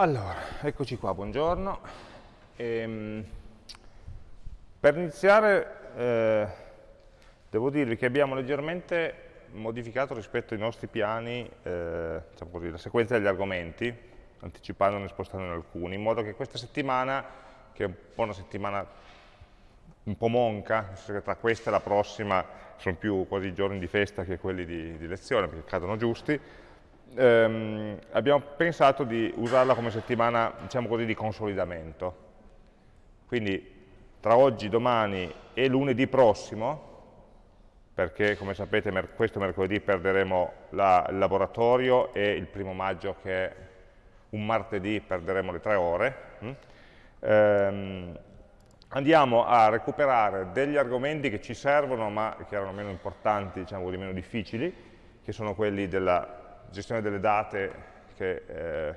Allora, eccoci qua, buongiorno. Ehm, per iniziare eh, devo dirvi che abbiamo leggermente modificato rispetto ai nostri piani eh, diciamo così, la sequenza degli argomenti, anticipandone e spostandone alcuni, in modo che questa settimana, che è un po' una settimana un po' monca, tra questa e la prossima sono più quasi giorni di festa che quelli di, di lezione, perché cadono giusti, ehm, abbiamo pensato di usarla come settimana, diciamo così, di consolidamento. Quindi tra oggi, domani e lunedì prossimo, perché come sapete mer questo mercoledì perderemo la, il laboratorio e il primo maggio che è un martedì perderemo le tre ore, hm? ehm, andiamo a recuperare degli argomenti che ci servono ma che erano meno importanti, diciamo di meno difficili, che sono quelli della gestione delle date che, eh,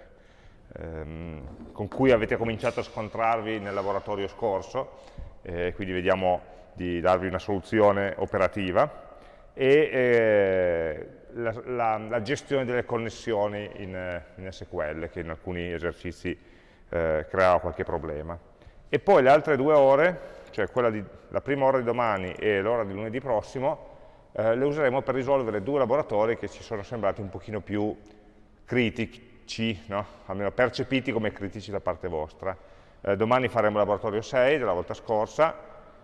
ehm, con cui avete cominciato a scontrarvi nel laboratorio scorso, eh, quindi vediamo di darvi una soluzione operativa, e eh, la, la, la, gestione delle connessioni in, in, SQL, che in alcuni esercizi eh, creava qualche problema. E poi le altre due ore, cioè di, la prima ora di domani e l'ora di lunedì prossimo, eh, le useremo per risolvere due laboratori che ci sono sembrati un pochino più critici, no? almeno percepiti come critici da parte vostra. Eh, domani faremo il laboratorio 6 della volta scorsa,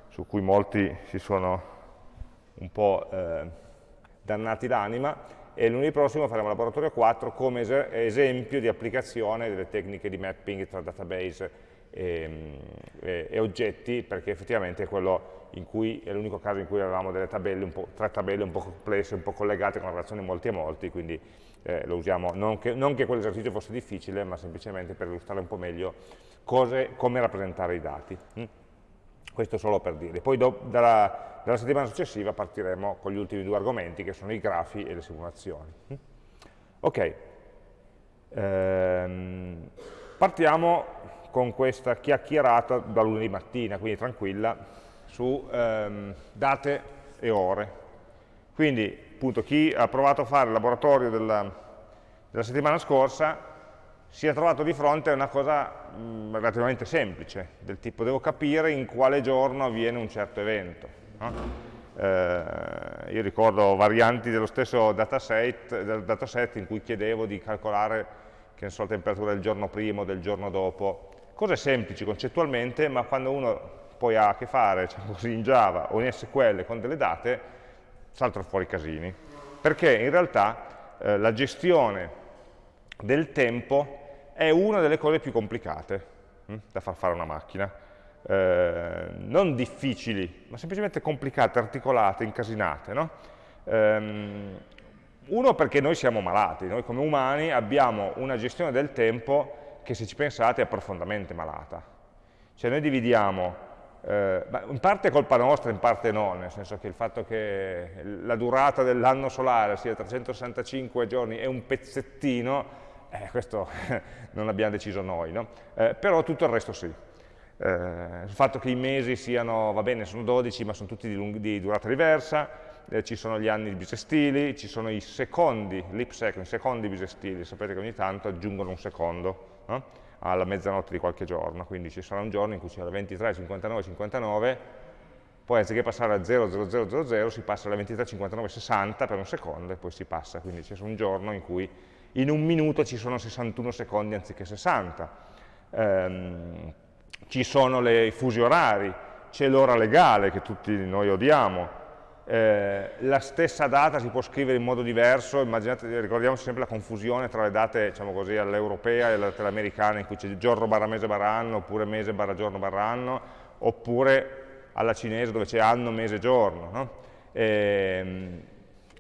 su cui molti si sono un po' eh, dannati l'anima, e lunedì prossimo faremo il laboratorio 4 come es esempio di applicazione delle tecniche di mapping tra database e, e, e oggetti, perché effettivamente quello cui, è l'unico caso in cui avevamo tabelle, tre tabelle un po' complesse, un po' collegate con relazioni molti a molti, quindi eh, lo usiamo, non che, non che quell'esercizio fosse difficile, ma semplicemente per illustrare un po' meglio cose, come rappresentare i dati. Mm? Questo solo per dire. Poi do, dalla, dalla, settimana successiva partiremo con gli ultimi due argomenti, che sono i grafi e le simulazioni. Mm? Ok, ehm, partiamo con questa chiacchierata da lunedì mattina, quindi tranquilla, su ehm, date e ore. Quindi, appunto, chi ha provato a fare il laboratorio della, della settimana scorsa si è trovato di fronte a una cosa mh, relativamente semplice, del tipo devo capire in quale giorno avviene un certo evento. No? Eh, io ricordo varianti dello stesso dataset, del dataset in cui chiedevo di calcolare che so, la temperatura del giorno prima o del giorno dopo. Cose semplici concettualmente, ma quando uno poi ha a che fare diciamo così, in Java o in SQL con delle date, saltano fuori casini. Perché in realtà eh, la gestione del tempo è una delle cose più complicate hm, da far fare a una macchina. Eh, non difficili, ma semplicemente complicate, articolate, incasinate. No? Ehm, uno perché noi siamo malati, noi come umani abbiamo una gestione del tempo che se ci pensate è profondamente malata. Cioè noi dividiamo eh, in parte è colpa nostra, in parte no, nel senso che il fatto che la durata dell'anno solare sia 365 giorni è un pezzettino, eh, questo non l'abbiamo deciso noi, no? eh, però tutto il resto sì. Eh, il fatto che i mesi siano, va bene, sono 12, ma sono tutti di, di durata diversa, eh, ci sono gli anni bisestili, ci sono i secondi, leap second, i secondi bisestili, sapete che ogni tanto aggiungono un secondo. No? Alla mezzanotte di qualche giorno, quindi ci sarà un giorno in cui c'è la 23, 59, 59, poi anziché passare a 0, 0, 0, 0, 0, si passa alla 23, 59, 60 per un secondo e poi si passa, quindi c'è un giorno in cui in un minuto ci sono 61 secondi anziché 60. Ehm, ci sono i fusi orari, c'è l'ora legale che tutti noi odiamo, eh, la stessa data si può scrivere in modo diverso, immaginate, ricordiamoci sempre la confusione tra le date diciamo all'europea e all'americana in cui c'è giorno barra mese barra anno, oppure mese barra giorno barra anno, oppure alla cinese dove c'è anno, mese, giorno. No? E, ehm,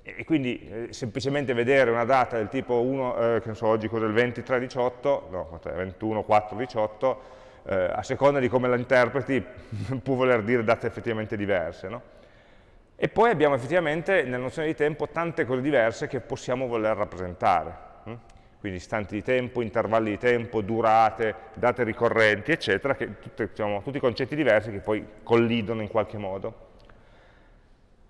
e, quindi eh, semplicemente vedere una data del tipo 1, eh, che so, oggi cos'è il 23, 18, no, 21, 4, 18, eh, a seconda di come la interpreti può voler dire date effettivamente diverse. No? E poi abbiamo effettivamente nella nozione di tempo tante cose diverse che possiamo voler rappresentare. Hm? Quindi istanti di tempo, intervalli di tempo, durate, date ricorrenti, eccetera, che tutte, diciamo, tutti concetti diversi che poi collidono in qualche modo.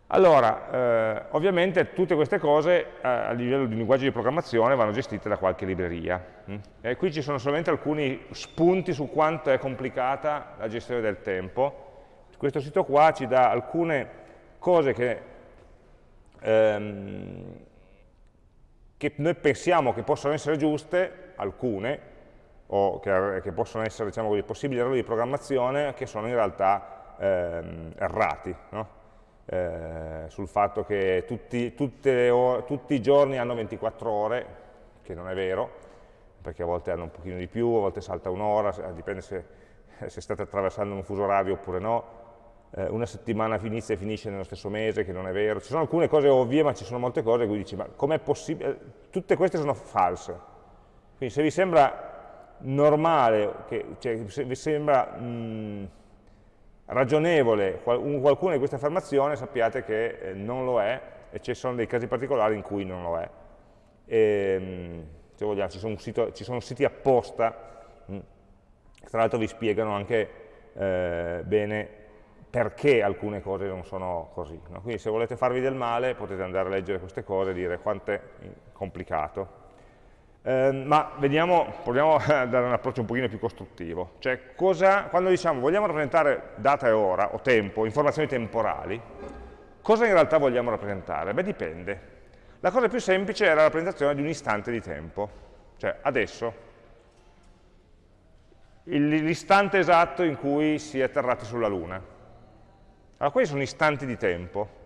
Allora, eh, ovviamente tutte queste cose eh, a livello di linguaggio di programmazione vanno gestite da qualche libreria. Hm? E qui ci sono solamente alcuni spunti su quanto è complicata la gestione del tempo. Questo sito qua ci dà alcune cose che, ehm, che noi pensiamo che possono essere giuste, alcune, o che, che possono essere diciamo, possibili errori di programmazione, che sono in realtà ehm, errati. No? eh, sul fatto che tutti, ore, tutti, i giorni hanno 24 ore, che non è vero, perché a volte hanno un pochino di più, a volte salta un'ora, dipende se, se, state attraversando un fuso orario oppure no, eh, una settimana inizia e finisce nello stesso mese, che non è vero, ci sono alcune cose ovvie, ma ci sono molte cose in cui dici, ma com'è possibile? Eh, tutte queste sono false. Quindi se vi sembra normale, che, cioè, se vi sembra... Mh, ragionevole qualcuna di queste affermazioni, sappiate che eh, non lo è e ci sono dei casi particolari in cui non lo è. E, ehm, se vogliamo, ci sono, sito, ci sono siti apposta, mm, tra l'altro vi spiegano anche eh, bene perché alcune cose non sono così. No? Quindi se volete farvi del male potete andare a leggere queste cose e dire quanto è complicato. Eh, ma vediamo, proviamo a dare un approccio un pochino più costruttivo. Cioè, cosa, quando diciamo vogliamo rappresentare data e ora, o tempo, informazioni temporali, cosa in realtà vogliamo rappresentare? Beh, dipende. La cosa più semplice è la rappresentazione di un istante di tempo. Cioè, adesso, l'istante esatto in cui si è atterrati sulla Luna. Allora, questi sono istanti di tempo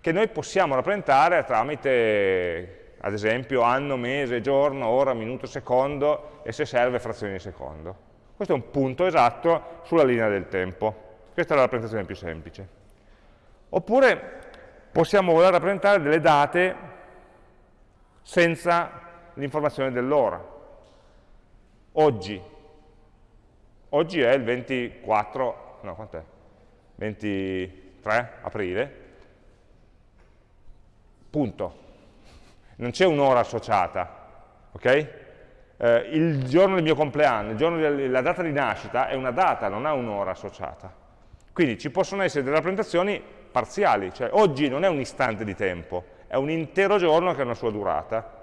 che noi possiamo rappresentare tramite ad esempio anno, mese, giorno, ora, minuto, secondo e se serve frazioni di secondo. Questo è un punto esatto sulla linea del tempo. Questa è la rappresentazione più semplice. Oppure possiamo voler rappresentare delle date senza l'informazione dell'ora. Oggi. Oggi è il 24, no, quant'è? 23 aprile. Punto non c'è un'ora associata, ok? Eh, il giorno del mio compleanno, la data di nascita è una data, non ha un'ora associata. Quindi ci possono essere delle rappresentazioni parziali, cioè oggi non è un istante di tempo, è un intero giorno che ha una sua durata,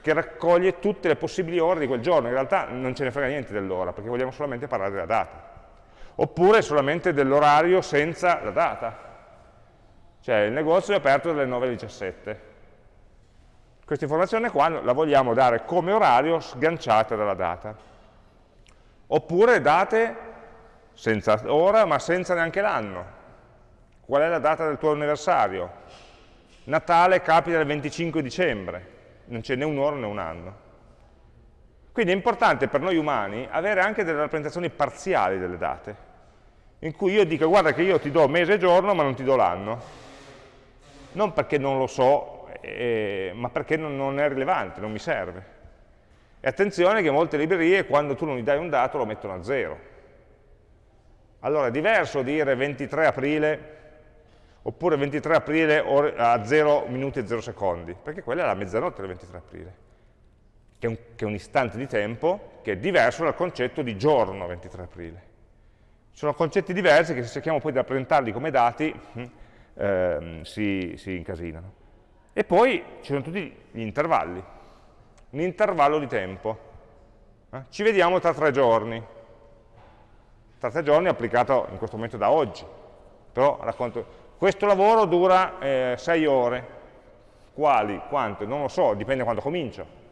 che raccoglie tutte le possibili ore di quel giorno, in realtà non ce ne frega niente dell'ora, perché vogliamo solamente parlare della data. Oppure solamente dell'orario senza la data. Cioè il negozio è aperto dalle 9 alle 17, questa informazione qua la vogliamo dare come orario sganciata dalla data. Oppure date senza ora ma senza neanche l'anno. Qual è la data del tuo anniversario? Natale capita il 25 dicembre, non c'è né un'ora né un anno. Quindi è importante per noi umani avere anche delle rappresentazioni parziali delle date, in cui io dico guarda che io ti do mese e giorno ma non ti do l'anno. Non perché non lo so eh, ma perché non, non, è rilevante, non mi serve. E attenzione che molte librerie quando tu non gli dai un dato lo mettono a zero. Allora è diverso dire 23 aprile oppure 23 aprile a 0 minuti e 0 secondi, perché quella è la mezzanotte del 23 aprile, che è, un, che è un istante di tempo che è diverso dal concetto di giorno 23 aprile. Sono concetti diversi che se cerchiamo poi di rappresentarli come dati eh, si, si incasinano. E poi ci sono tutti gli intervalli, un intervallo di tempo. Eh? Ci vediamo tra tre giorni. Tra tre giorni applicato in questo momento da oggi. Però racconto, questo lavoro dura eh, sei ore. Quali? Quante? Non lo so, dipende da quando comincio.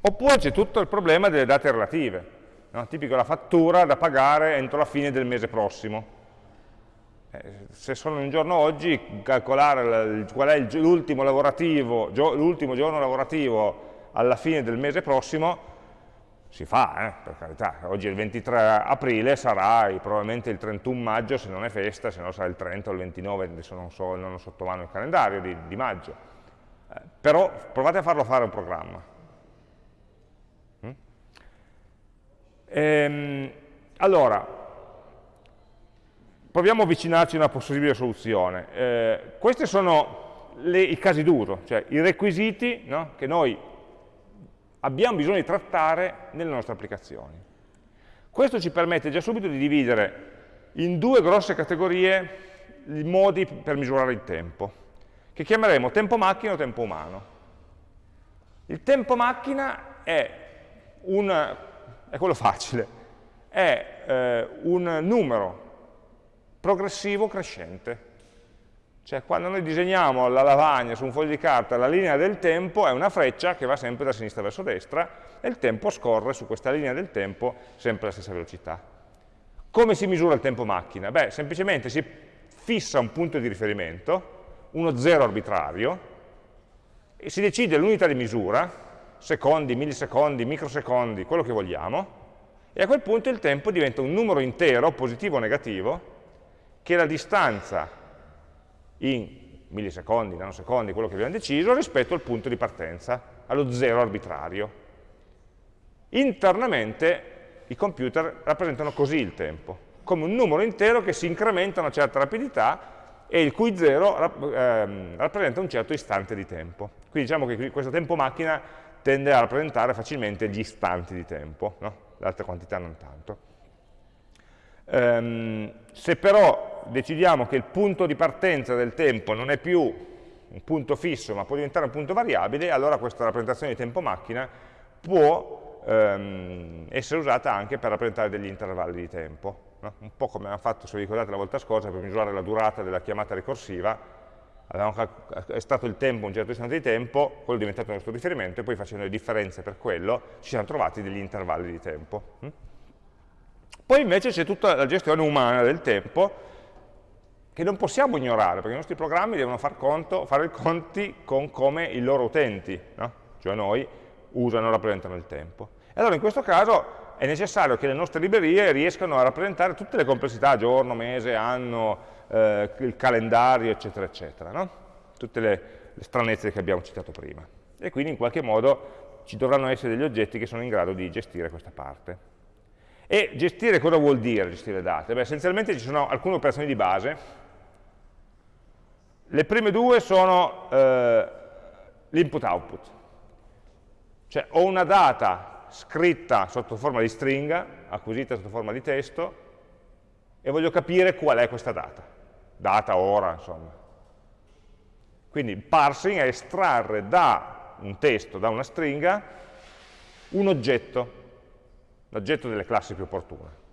Oppure c'è tutto il problema delle date relative. No? Tipico la fattura da pagare entro la fine del mese prossimo eh, se sono un giorno oggi, calcolare qual è l'ultimo l'ultimo giorno lavorativo alla fine del mese prossimo, si fa, eh, per carità, oggi è il 23 aprile, sarà probabilmente il 31 maggio se non è festa, se no sarà il 30 o il 29, adesso non, so, non ho sotto mano il calendario di, di maggio. Però provate a farlo fare un programma. Mm? Ehm, allora, proviamo a avvicinarci a una possibile soluzione. Eh, questi sono le, i casi d'uso, cioè i requisiti no, che noi abbiamo bisogno di trattare nelle nostre applicazioni. Questo ci permette già subito di dividere in due grosse categorie i modi per misurare il tempo, che chiameremo tempo macchina o tempo umano. Il tempo macchina è, un, è quello facile, è eh, un numero progressivo crescente. Cioè quando noi disegniamo la lavagna su un foglio di carta, la linea del tempo è una freccia che va sempre da sinistra verso destra e il tempo scorre su questa linea del tempo sempre alla stessa velocità. Come si misura il tempo macchina? Beh, semplicemente si fissa un punto di riferimento, uno zero arbitrario, e si decide l'unità di misura, secondi, millisecondi, microsecondi, quello che vogliamo, e a quel punto il tempo diventa un numero intero, positivo o negativo, che è la distanza in millisecondi, nanosecondi, quello che abbiamo deciso, rispetto al punto di partenza, allo zero arbitrario. Internamente i computer rappresentano così il tempo, come un numero intero che si incrementa a una certa rapidità e il cui zero ehm, rappresenta un certo istante di tempo. Quindi diciamo che questo tempo macchina tende a rappresentare facilmente gli istanti di tempo, no? le altre quantità non tanto. Um, se però decidiamo che il punto di partenza del tempo non è più un punto fisso ma può diventare un punto variabile, allora questa rappresentazione di tempo macchina può um, essere usata anche per rappresentare degli intervalli di tempo. No? Un po' come abbiamo fatto, se vi ricordate la volta scorsa, per misurare la durata della chiamata ricorsiva, è stato il tempo un certo istante di tempo, quello è diventato il nostro riferimento, e poi facendo le differenze per quello ci siamo trovati degli intervalli di tempo. Hm? Poi invece c'è tutta la gestione umana del tempo, che non possiamo ignorare, perché i nostri programmi devono far conto, fare i conti con come i loro utenti, no? cioè noi, usano e rappresentano il tempo. E allora in questo caso è necessario che le nostre librerie riescano a rappresentare tutte le complessità, giorno, mese, anno, eh, il calendario, eccetera, eccetera. No? Tutte le, le stranezze che abbiamo citato prima. E quindi in qualche modo ci dovranno essere degli oggetti che sono in grado di gestire questa parte. E gestire cosa vuol dire gestire date? Beh, essenzialmente ci sono alcune operazioni di base. Le prime due sono eh, l'input-output. Cioè ho una data scritta sotto forma di stringa, acquisita sotto forma di testo, e voglio capire qual è questa data. Data, ora, insomma. Quindi il parsing è estrarre da un testo, da una stringa, un oggetto l'oggetto delle classi più opportune.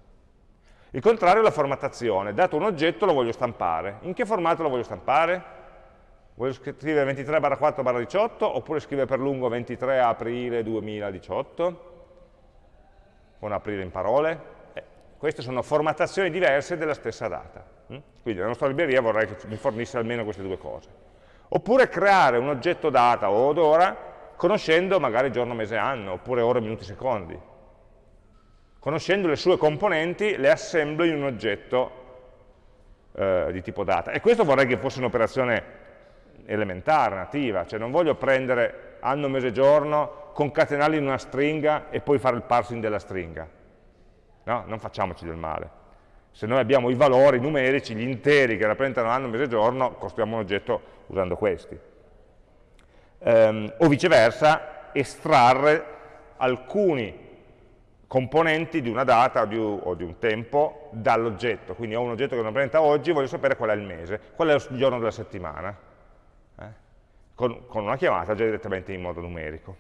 Il contrario è la formattazione, dato un oggetto lo voglio stampare. In che formato lo voglio stampare? Voglio scrivere 23 4 18 oppure scrivere per lungo 23 aprile 2018? Con aprile in parole? Eh, queste sono formattazioni diverse della stessa data. Hm? Quindi la nostra libreria vorrei che mi fornisse almeno queste due cose. Oppure creare un oggetto data o d'ora conoscendo magari giorno, mese, anno, oppure ore, minuti, secondi conoscendo le sue componenti, le assemblo in un oggetto eh, di tipo data. E questo vorrei che fosse un'operazione elementare, nativa, cioè non voglio prendere anno, mese, giorno, concatenarli in una stringa e poi fare il parsing della stringa. No, non facciamoci del male. Se noi abbiamo i valori numerici, gli interi che rappresentano anno, mese, giorno, costruiamo un oggetto usando questi. Ehm, o viceversa, estrarre alcuni componenti di una data o di, o di un tempo dall'oggetto. Quindi ho un oggetto che non presenta oggi, voglio sapere qual è il mese, qual è il giorno della settimana? Con, con, una chiamata già direttamente in modo numerico.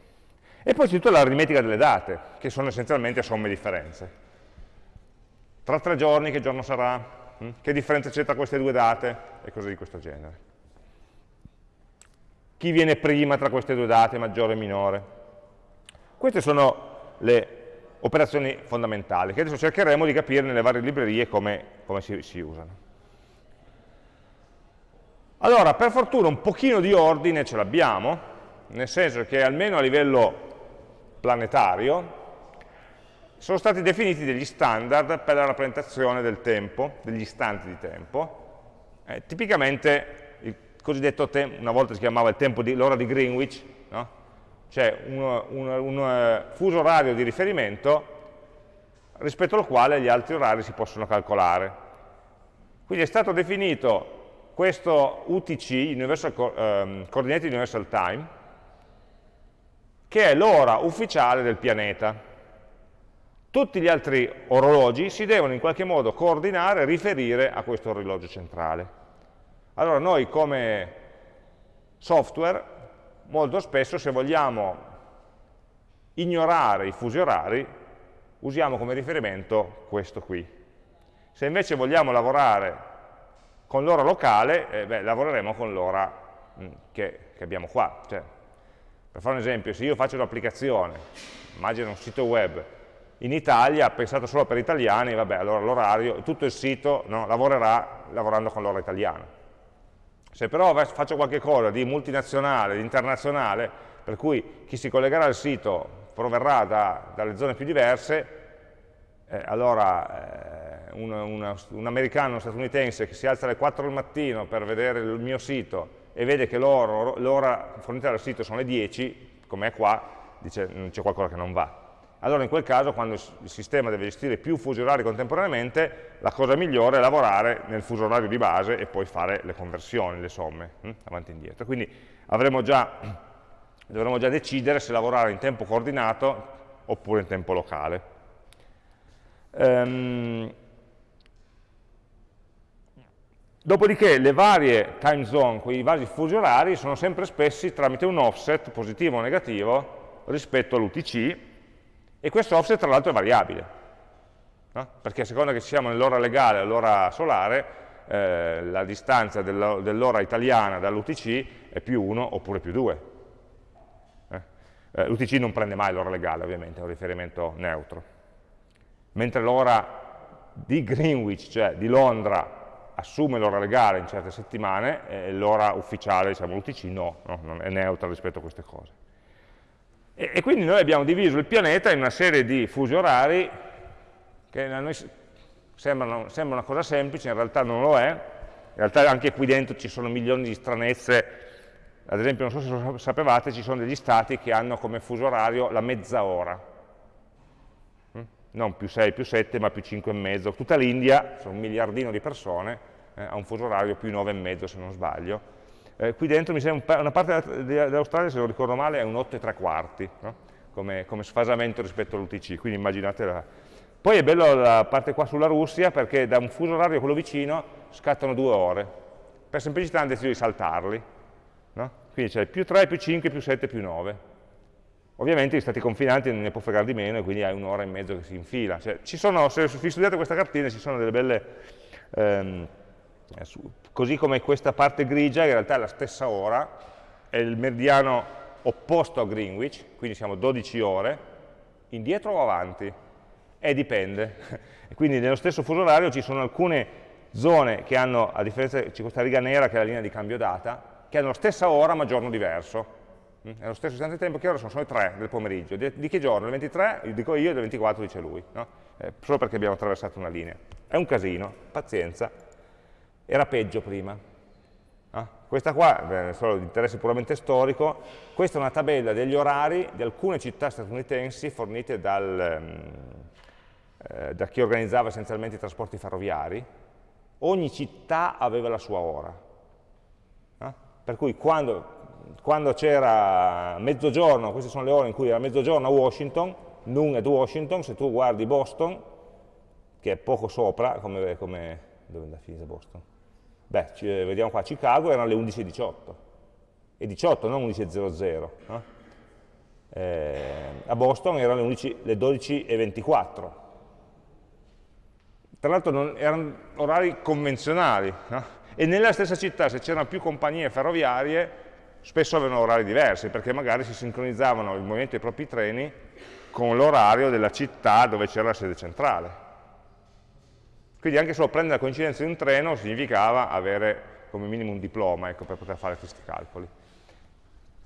E poi c'è tutta l'aritmetica delle date, che sono essenzialmente somme e differenze. Tra tre giorni che giorno sarà? Hm? Che differenza c'è tra queste due date? E cose di questo genere. Chi viene prima tra queste due date, maggiore o minore? Queste sono le operazioni fondamentali, che adesso cercheremo di capire nelle varie librerie come, come si, si usano. Allora, per fortuna un pochino di ordine ce l'abbiamo, nel senso che almeno a livello planetario sono stati definiti degli standard per la rappresentazione del tempo, degli istanti di tempo. Eh, tipicamente il cosiddetto tempo, una volta si chiamava l'ora di, di Greenwich, no? c'è un, un, un, eh, fuso orario di riferimento rispetto al quale gli altri orari si possono calcolare. Quindi è stato definito questo UTC, Universal, um, Coordinated Universal Time, che è l'ora ufficiale del pianeta. Tutti gli altri orologi si devono in qualche modo coordinare e riferire a questo orologio centrale. Allora noi come software, molto spesso se vogliamo ignorare i fusi orari, usiamo come riferimento questo qui. Se invece vogliamo lavorare con l'ora locale, eh, beh, lavoreremo con l'ora mm, che, che, abbiamo qua. Cioè, per fare un esempio, se io faccio un'applicazione, immagino un sito web, in Italia, pensato solo per italiani, vabbè, allora l'orario, tutto il sito no, lavorerà lavorando con l'ora italiana. Se però faccio qualche cosa di multinazionale, di internazionale, per cui chi si collegherà al sito proverrà da, dalle zone più diverse, eh, allora eh, un, una, un, americano, statunitense che si alza alle 4 del mattino per vedere il mio sito e vede che l'ora fornita dal sito sono le 10, come è qua, dice c'è qualcosa che non va. Allora in quel caso, quando il sistema deve gestire più fusi orari contemporaneamente, la cosa migliore è lavorare nel fuso orario di base e poi fare le conversioni, le somme, hm, avanti e indietro. Quindi già dovremo già decidere se lavorare in tempo coordinato oppure in tempo locale. Um, dopodiché le varie time zone, quei vari fusi orari, sono sempre espressi tramite un offset positivo o negativo rispetto all'UTC e questo offset tra l'altro è variabile, no? perché a seconda che siamo nell'ora legale o nell'ora solare, eh, la distanza dell'ora italiana dall'UTC è più 1 oppure più 2 eh, L'UTC non prende mai l'ora legale, ovviamente, è un riferimento neutro. Mentre l'ora di Greenwich, cioè di Londra, assume l'ora legale in certe settimane, e l'ora ufficiale, diciamo l'UTC, no, no, è neutra rispetto a queste cose. E, e, quindi noi abbiamo diviso il pianeta in una serie di fusi orari che a noi sembrano, sembra una cosa semplice, in realtà non lo è, in realtà anche qui dentro ci sono milioni di stranezze ad esempio, non so se sapevate, ci sono degli stati che hanno come fuso orario la mezz'ora? Non più 6, più 7, ma più 5 e mezzo. Tutta l'India, sono un miliardino di persone, eh, ha un fuso orario più 9 e mezzo, se non sbaglio. Eh, qui dentro mi sembra una parte dell'Australia, se non ricordo male, è un 8 e 3 quarti, no? come, come, sfasamento rispetto all'UTC, quindi immaginate. Poi è bello la parte qua sulla Russia, perché da un fuso orario a quello vicino scattano due ore. Per semplicità hanno deciso di saltarli, No? Quindi c'è più 3, più 5, più 7, più 9. Ovviamente gli stati confinanti non ne può fregare di meno e quindi hai un'ora e mezzo che si infila. Cioè, sono, se vi studiate questa cartina ci sono delle belle... Ehm, così come questa parte grigia, in realtà è la stessa ora, è il meridiano opposto a Greenwich, quindi siamo 12 ore, indietro o avanti? E dipende. Quindi nello stesso fuso orario ci sono alcune zone che hanno, a differenza, c'è questa riga nera che è la linea di cambio data, che hanno la stessa ora ma giorno diverso. Mm? È lo stesso istante di tempo, che ora sono? Sono le 3 del pomeriggio. Di, di che giorno? Il 23, dico io, e il 24 dice lui. No? Eh, solo perché abbiamo attraversato una linea. È un casino, pazienza. Era peggio prima. Ah, questa qua, è solo di interesse puramente storico, questa è una tabella degli orari di alcune città statunitensi fornite dal, eh, da chi organizzava essenzialmente i trasporti ferroviari. Ogni città aveva la sua ora. Per cui quando, quando c'era mezzogiorno, queste sono le ore in cui era mezzogiorno a Washington, noon at Washington, se tu guardi Boston, che è poco sopra, come, come dove è andata a finire Boston? Beh, ci, vediamo qua, Chicago erano le 11.18, e 18, non 11.00, no? eh, a Boston erano le, 11, le 12.24. Tra l'altro erano orari convenzionali, no? e nella stessa città se c'erano più compagnie ferroviarie spesso avevano orari diversi perché magari si sincronizzavano il movimento dei propri treni con l'orario della città dove c'era la sede centrale. Quindi anche solo prendere la coincidenza di un treno significava avere come minimo un diploma ecco, per poter fare questi calcoli.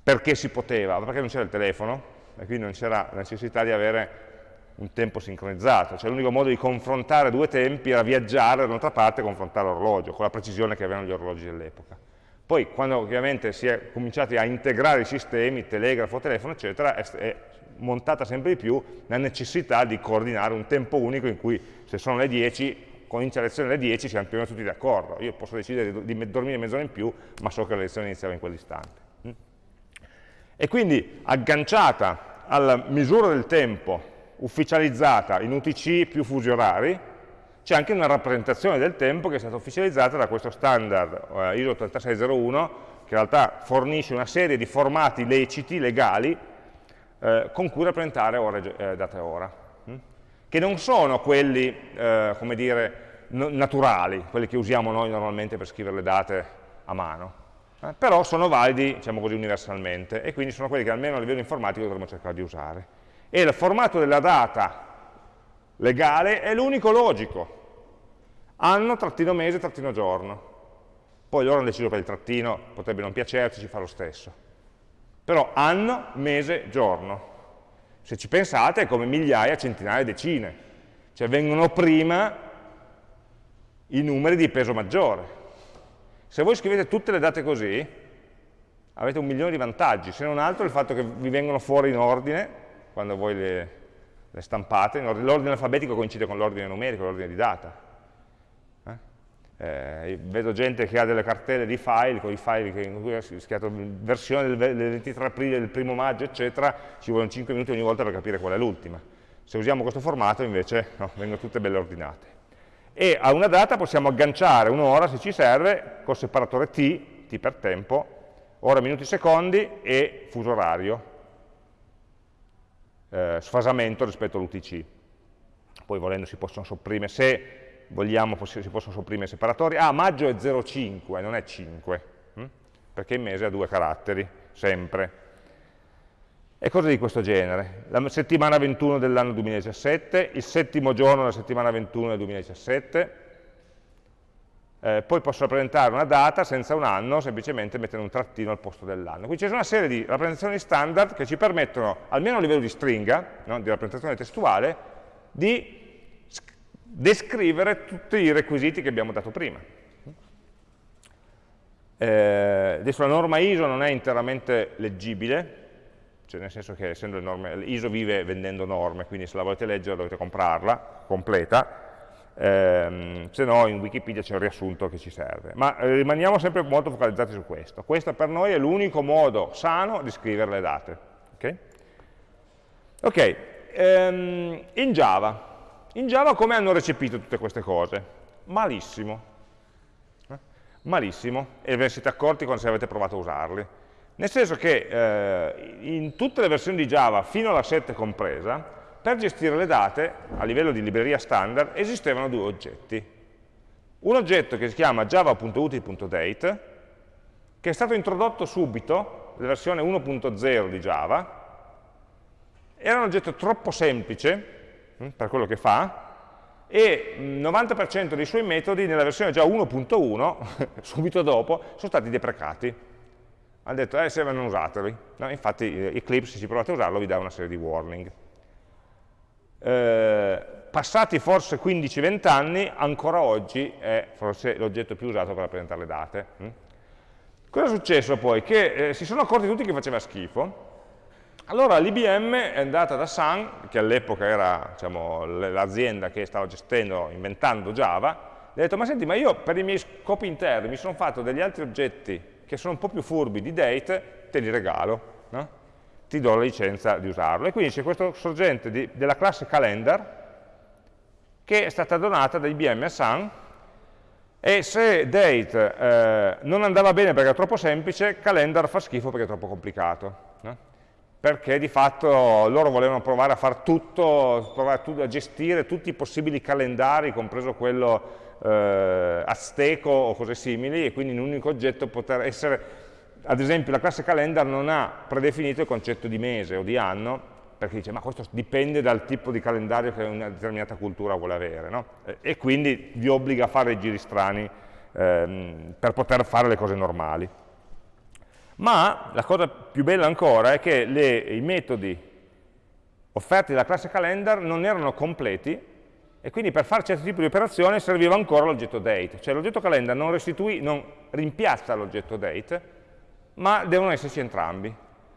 Perché si poteva? Perché non c'era il telefono e quindi non c'era necessità di avere un tempo sincronizzato, cioè l'unico modo di confrontare due tempi era viaggiare dall'altra parte e confrontare l'orologio, con la precisione che avevano gli orologi dell'epoca. Poi quando ovviamente si è cominciati a integrare i sistemi, telegrafo, telefono, eccetera, è, è montata sempre di più la necessità di coordinare un tempo unico in cui se sono le 10, comincia la lezione alle 10, siamo più o meno tutti d'accordo. Io posso decidere di, dormire mezz'ora in più, ma so che la lezione iniziava in quell'istante. Mm? E quindi agganciata alla misura del tempo ufficializzata in UTC più fusi orari, c'è anche una rappresentazione del tempo che è stata ufficializzata da questo standard eh, ISO 8601 che in realtà fornisce una serie di formati leciti, legali, eh, con cui rappresentare ore, eh, data e ora, hm? che non sono quelli, eh, come dire, naturali, quelli che usiamo noi normalmente per scrivere le date a mano, eh, però sono validi, diciamo così, universalmente, e quindi sono quelli che almeno a livello informatico dovremmo cercare di usare. E il formato della data legale è l'unico logico, anno, trattino mese, trattino giorno. Poi loro hanno deciso per il trattino, potrebbe non piacerci, ci fa lo stesso. Però anno, mese, giorno. Se ci pensate è come migliaia, centinaia, decine. Cioè vengono prima i numeri di peso maggiore. Se voi scrivete tutte le date così, avete un milione di vantaggi, se non altro il fatto che vi vengono fuori in ordine, quando voi le, le stampate, l'ordine alfabetico coincide con l'ordine numerico, l'ordine di data. Eh? Vedo gente che ha delle cartelle di file, con i file che, in cui è scritto versione del, del 23 aprile, del primo maggio, eccetera, ci vogliono 5 minuti ogni volta per capire qual è l'ultima. Se usiamo questo formato invece no, vengono tutte belle ordinate e a una data possiamo agganciare un'ora se ci serve col separatore T, T per tempo, ora, minuti, secondi e fuso orario, eh, sfasamento rispetto all'UTC. Poi volendo si possono sopprimere, se vogliamo si possono sopprimere separatori. Ah, maggio è 0,5, non è 5, hm? perché il mese ha due caratteri, sempre e cose di questo genere. La settimana 21 dell'anno 2017, il settimo giorno della settimana 21 del 2017, eh, poi posso rappresentare una data senza un anno, semplicemente mettendo un trattino al posto dell'anno. Quindi c'è una serie di rappresentazioni standard che ci permettono, almeno a livello di stringa, no, di rappresentazione testuale, di descrivere tutti i requisiti che abbiamo dato prima. Eh, adesso la norma ISO non è interamente leggibile, cioè nel senso che essendo le norme, ISO vive vendendo norme, quindi se la volete leggere dovete comprarla, completa, ehm, se no in Wikipedia c'è il riassunto che ci serve. Ma eh, rimaniamo sempre molto focalizzati su questo. Questo per noi è l'unico modo sano di scrivere le date. Ok, okay ehm, in Java. In Java come hanno recepito tutte queste cose? Malissimo. Eh? Malissimo, e ve ne siete accorti quando avete provato a usarli nel senso che eh, in tutte le versioni di Java, fino alla 7 compresa, per gestire le date, a livello di libreria standard, esistevano due oggetti. Un oggetto che si chiama java.util.date, che è stato introdotto subito, la versione 1.0 di Java, era un oggetto troppo semplice per quello che fa, e il 90% dei suoi metodi nella versione già 1.1, subito dopo, sono stati deprecati hanno detto, eh, se non usateli. No, infatti eh, Eclipse, se ci provate a usarlo, vi dà una serie di warning. Eh, passati forse 15-20 anni, ancora oggi è forse l'oggetto più usato per rappresentare le date. Mm? Cosa è successo poi? Che eh, si sono accorti tutti che faceva schifo, allora l'IBM è andata da Sun, che all'epoca era diciamo, l'azienda che stava gestendo, inventando Java, e ha detto, ma senti, ma io per i miei scopi interni mi sono fatto degli altri oggetti che sono un po' più furbi di date, te li regalo, no? ti do la licenza di usarlo. E quindi c'è questo sorgente di, della classe calendar che è stata donata da IBM a Sun e se date eh, non andava bene perché era troppo semplice, calendar fa schifo perché è troppo complicato. No? Perché di fatto loro volevano provare a fare tutto, provare a gestire tutti i possibili calendari, compreso quello eh, azteco o cose simili e quindi in un unico oggetto poter essere, ad esempio la classe calendar non ha predefinito il concetto di mese o di anno perché dice ma questo dipende dal tipo di calendario che una determinata cultura vuole avere no? e quindi vi obbliga a fare giri strani ehm, per poter fare le cose normali. Ma la cosa più bella ancora è che le, i metodi offerti dalla classe calendar non erano completi e quindi per fare certi tipi di operazioni serviva ancora l'oggetto date, cioè l'oggetto calendar non, non rimpiazza l'oggetto date, ma devono esserci entrambi.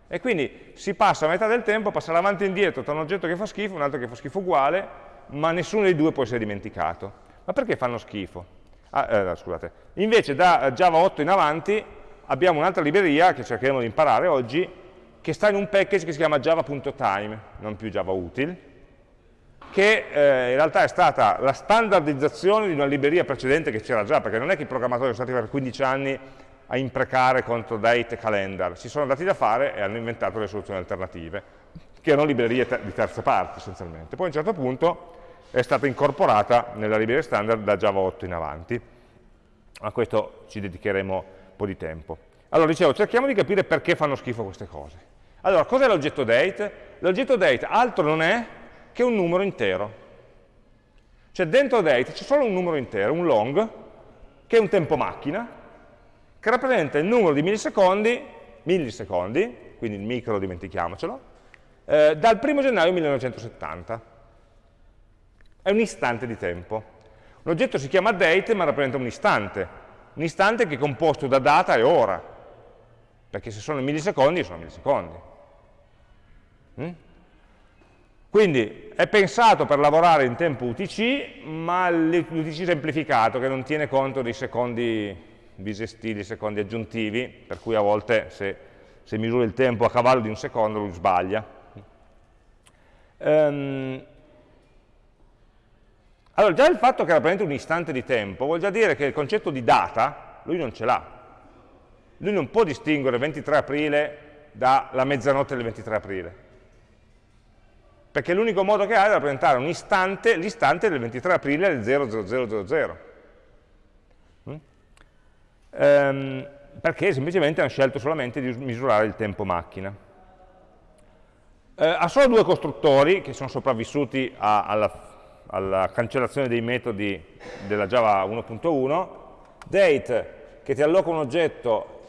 E quindi si passa a metà del tempo passare avanti e indietro tra un oggetto che fa schifo e un altro che fa schifo uguale, ma nessuno dei due può essere dimenticato. Ma perché fanno schifo? Ah, eh, scusate. Invece da Java 8 in avanti abbiamo un'altra libreria che cercheremo di imparare oggi, che sta in un package che si chiama java.time, non più java util, che eh, in realtà è stata la standardizzazione di una libreria precedente che c'era già, perché non è che i programmatori sono stati per 15 anni a imprecare contro date e calendar, si sono dati da fare e hanno inventato le soluzioni alternative, che erano librerie te di terze parti essenzialmente. Poi a un certo punto è stata incorporata nella libreria standard da Java 8 in avanti. A questo ci dedicheremo po' di tempo. Allora, dicevo, cerchiamo di capire perché fanno schifo queste cose. Allora, cos'è l'oggetto date? L'oggetto date altro non è che un numero intero. Cioè dentro date c'è solo un numero intero, un long, che è un tempo macchina, che rappresenta il numero di millisecondi, millisecondi, quindi il micro dimentichiamocelo, eh, dal 1 gennaio 1970. È un istante di tempo. Un oggetto si chiama date ma rappresenta un istante, un istante che è composto da data e ora, perché se sono millisecondi sono millisecondi. Mm? Quindi è pensato per lavorare in tempo UTC, ma l'UTC semplificato, che non tiene conto dei secondi bisestili, secondi aggiuntivi, per cui a volte se, se misura il tempo a cavallo di un secondo lui sbaglia. Um, allora, già il fatto che rappresenta un istante di tempo vuol già dire che il concetto di data lui non ce l'ha. Lui non può distinguere 23 aprile dalla mezzanotte del 23 aprile perché l'unico modo che ha è rappresentare un istante, l'istante del 23 aprile del 0000. Mm? Ehm, perché semplicemente hanno scelto solamente di misurare il tempo macchina. Eh, ha solo due costruttori che sono sopravvissuti a, alla, alla, cancellazione dei metodi della Java 1.1, date che ti alloca un oggetto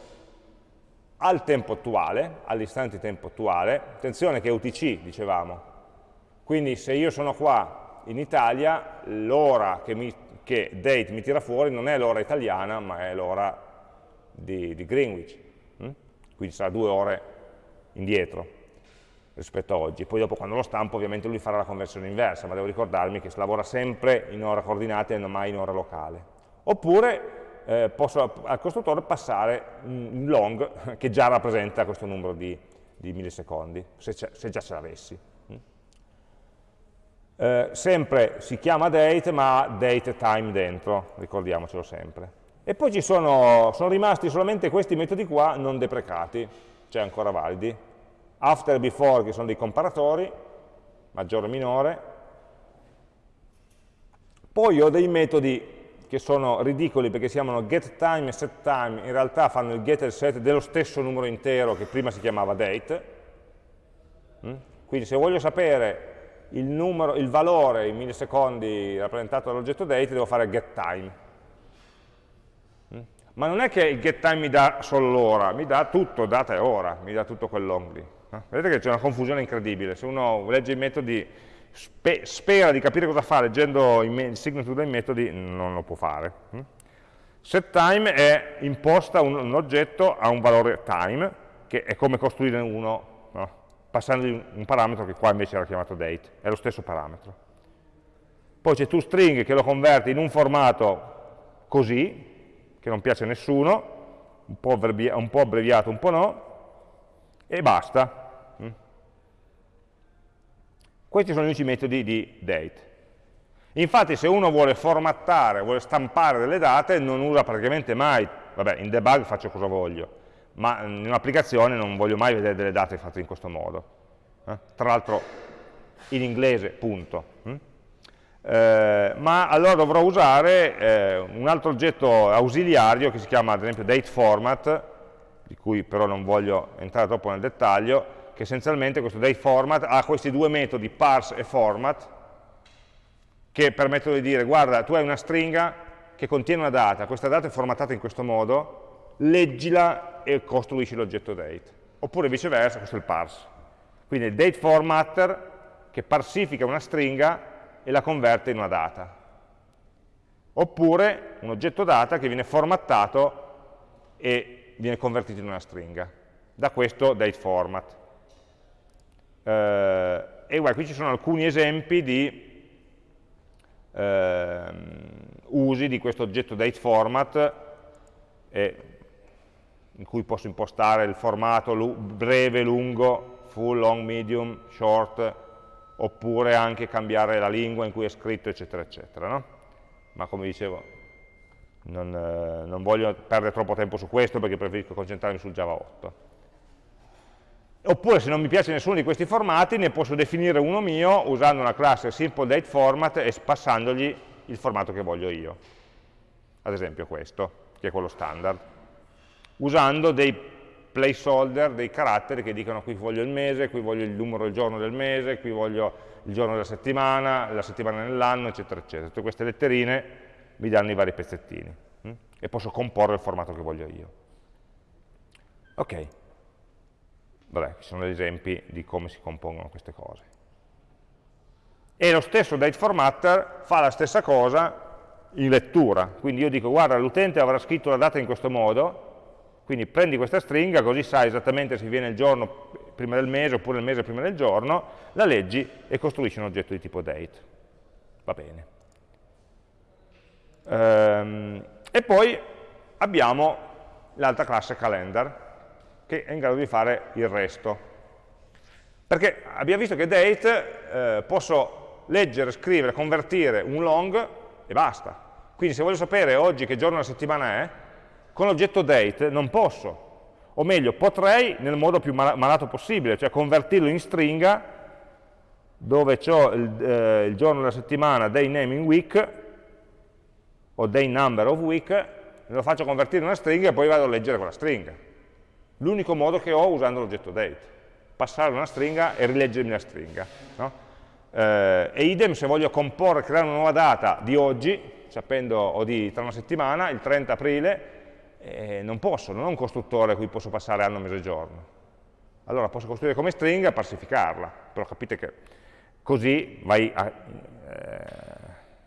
al tempo attuale, all'istante tempo attuale, attenzione che è UTC, dicevamo, quindi se io sono qua in Italia, l'ora che, che, date mi tira fuori non è l'ora italiana, ma è l'ora di, di, Greenwich. Hm? Quindi sarà due ore indietro rispetto a oggi. Poi dopo quando lo stampo ovviamente lui farà la conversione inversa, ma devo ricordarmi che si lavora sempre in ora coordinate e non mai in ora locale. Oppure eh, posso al costruttore passare un long che già rappresenta questo numero di, di millisecondi, se, se già ce l'avessi. Eh, sempre si chiama date ma ha date time dentro, ricordiamocelo sempre. E poi ci sono, sono rimasti solamente questi metodi qua non deprecati, cioè ancora validi. After e before che sono dei comparatori, maggiore e minore. Poi ho dei metodi che sono ridicoli perché si chiamano getTime e setTime, in realtà fanno il get e il set dello stesso numero intero che prima si chiamava date. Mm? Quindi se voglio sapere il, numero, il valore in millisecondi rappresentato dall'oggetto date, devo fare getTime. Mm? Ma non è che il getTime mi dà solo l'ora, mi dà tutto, data e ora, mi dà tutto quel long lì. Vedete che c'è una confusione incredibile, se uno legge i metodi, spe spera di capire cosa fa leggendo il signature dei metodi, non lo può fare. Mm? SetTime è imposta un, un oggetto a un valore time, che è come costruire uno passandogli un parametro che qua invece era chiamato date, è lo stesso parametro. Poi c'è toString che lo converte in un formato così, che non piace a nessuno, un un po abbreviato, un po' no, e basta. Questi sono gli unici metodi di date. Infatti se uno vuole formattare, vuole stampare delle date, non usa praticamente mai, vabbè, in debug faccio cosa voglio, ma in un'applicazione non voglio mai vedere delle date fatte in questo modo. Eh? Tra l'altro in inglese, punto. Mm? Eh, ma allora dovrò usare eh, un altro oggetto ausiliario che si chiama ad esempio dateFormat, di cui però non voglio entrare troppo nel dettaglio, che essenzialmente questo dateFormat ha questi due metodi parse e format, che permettono di dire guarda tu hai una stringa che contiene una data, questa data è formattata in questo modo, leggila e costruisci l'oggetto date. Oppure viceversa, questo è il parse. Quindi il date formatter che parsifica una stringa e la converte in una data. Oppure un oggetto data che viene formattato e viene convertito in una stringa. Da questo date format. Eh, e guarda, qui ci sono alcuni esempi di eh, usi di questo oggetto date format e in cui posso impostare il formato breve, lungo, full, long, medium, short, oppure anche cambiare la lingua in cui è scritto, eccetera, eccetera. No? Ma come dicevo, non, eh, non, voglio perdere troppo tempo su questo perché preferisco concentrarmi sul Java 8. Oppure se non mi piace nessuno di questi formati ne posso definire uno mio usando una classe SimpleDateFormat e passandogli il formato che voglio io. Ad esempio questo, che è quello standard. Usando dei placeholder, dei caratteri che dicono qui voglio il mese, qui voglio il numero del giorno del mese, qui voglio il giorno della settimana, la settimana nell'anno, eccetera, eccetera. Tutte queste letterine mi danno i vari pezzettini hm? e posso comporre il formato che voglio io. Ok. Vabbè, ci sono degli esempi di come si compongono queste cose. E lo stesso date formatter fa la stessa cosa in lettura, quindi io dico guarda l'utente avrà scritto la data in questo modo, quindi prendi questa stringa così sai esattamente se viene il giorno prima del mese oppure il mese prima del giorno, la leggi e costruisci un oggetto di tipo date. Va bene. Ehm, e poi abbiamo l'altra classe calendar, che è in grado di fare il resto. Perché abbiamo visto che date eh, posso leggere, scrivere, convertire un long e basta. Quindi se voglio sapere oggi che giorno della settimana è, con l'oggetto date non posso. O meglio, potrei nel modo più malato possibile, cioè convertirlo in stringa dove ho il, eh, il giorno della settimana day name in week o day number of week, lo faccio convertire in una stringa e poi vado a leggere quella stringa l'unico modo che ho usando l'oggetto date, passare una stringa e rileggermi la stringa. No? Eh, e idem se voglio comporre, creare una nuova data di oggi, sapendo, o di tra una settimana, il 30 aprile, eh, non posso, non ho un costruttore a cui posso passare anno, mese e giorno. Allora posso costruire come stringa e parsificarla, però capite che così vai a, eh,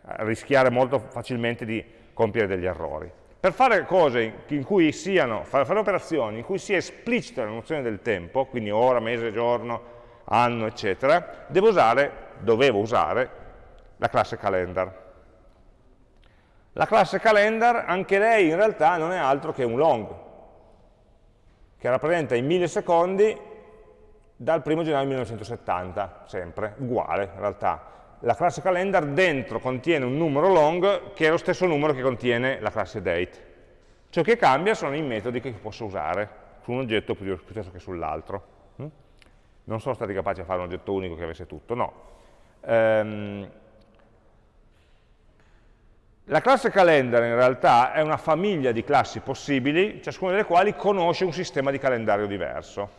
a rischiare molto facilmente di compiere degli errori. Per fare cose in cui siano, fare operazioni in cui sia esplicita la nozione del tempo, quindi ora, mese, giorno, anno, eccetera, devo usare, dovevo usare, la classe calendar. La classe calendar, anche lei in realtà non è altro che un long, che rappresenta i millisecondi dal 1 gennaio 1970, sempre, uguale in realtà la classe calendar dentro contiene un numero long che è lo stesso numero che contiene la classe date. Ciò che cambia sono i metodi che posso usare su un oggetto piuttosto che sull'altro. Mm? Non sono stati capaci di fare un oggetto unico che avesse tutto, no. Um, la classe calendar in realtà è una famiglia di classi possibili, ciascuna delle quali conosce un sistema di calendario diverso.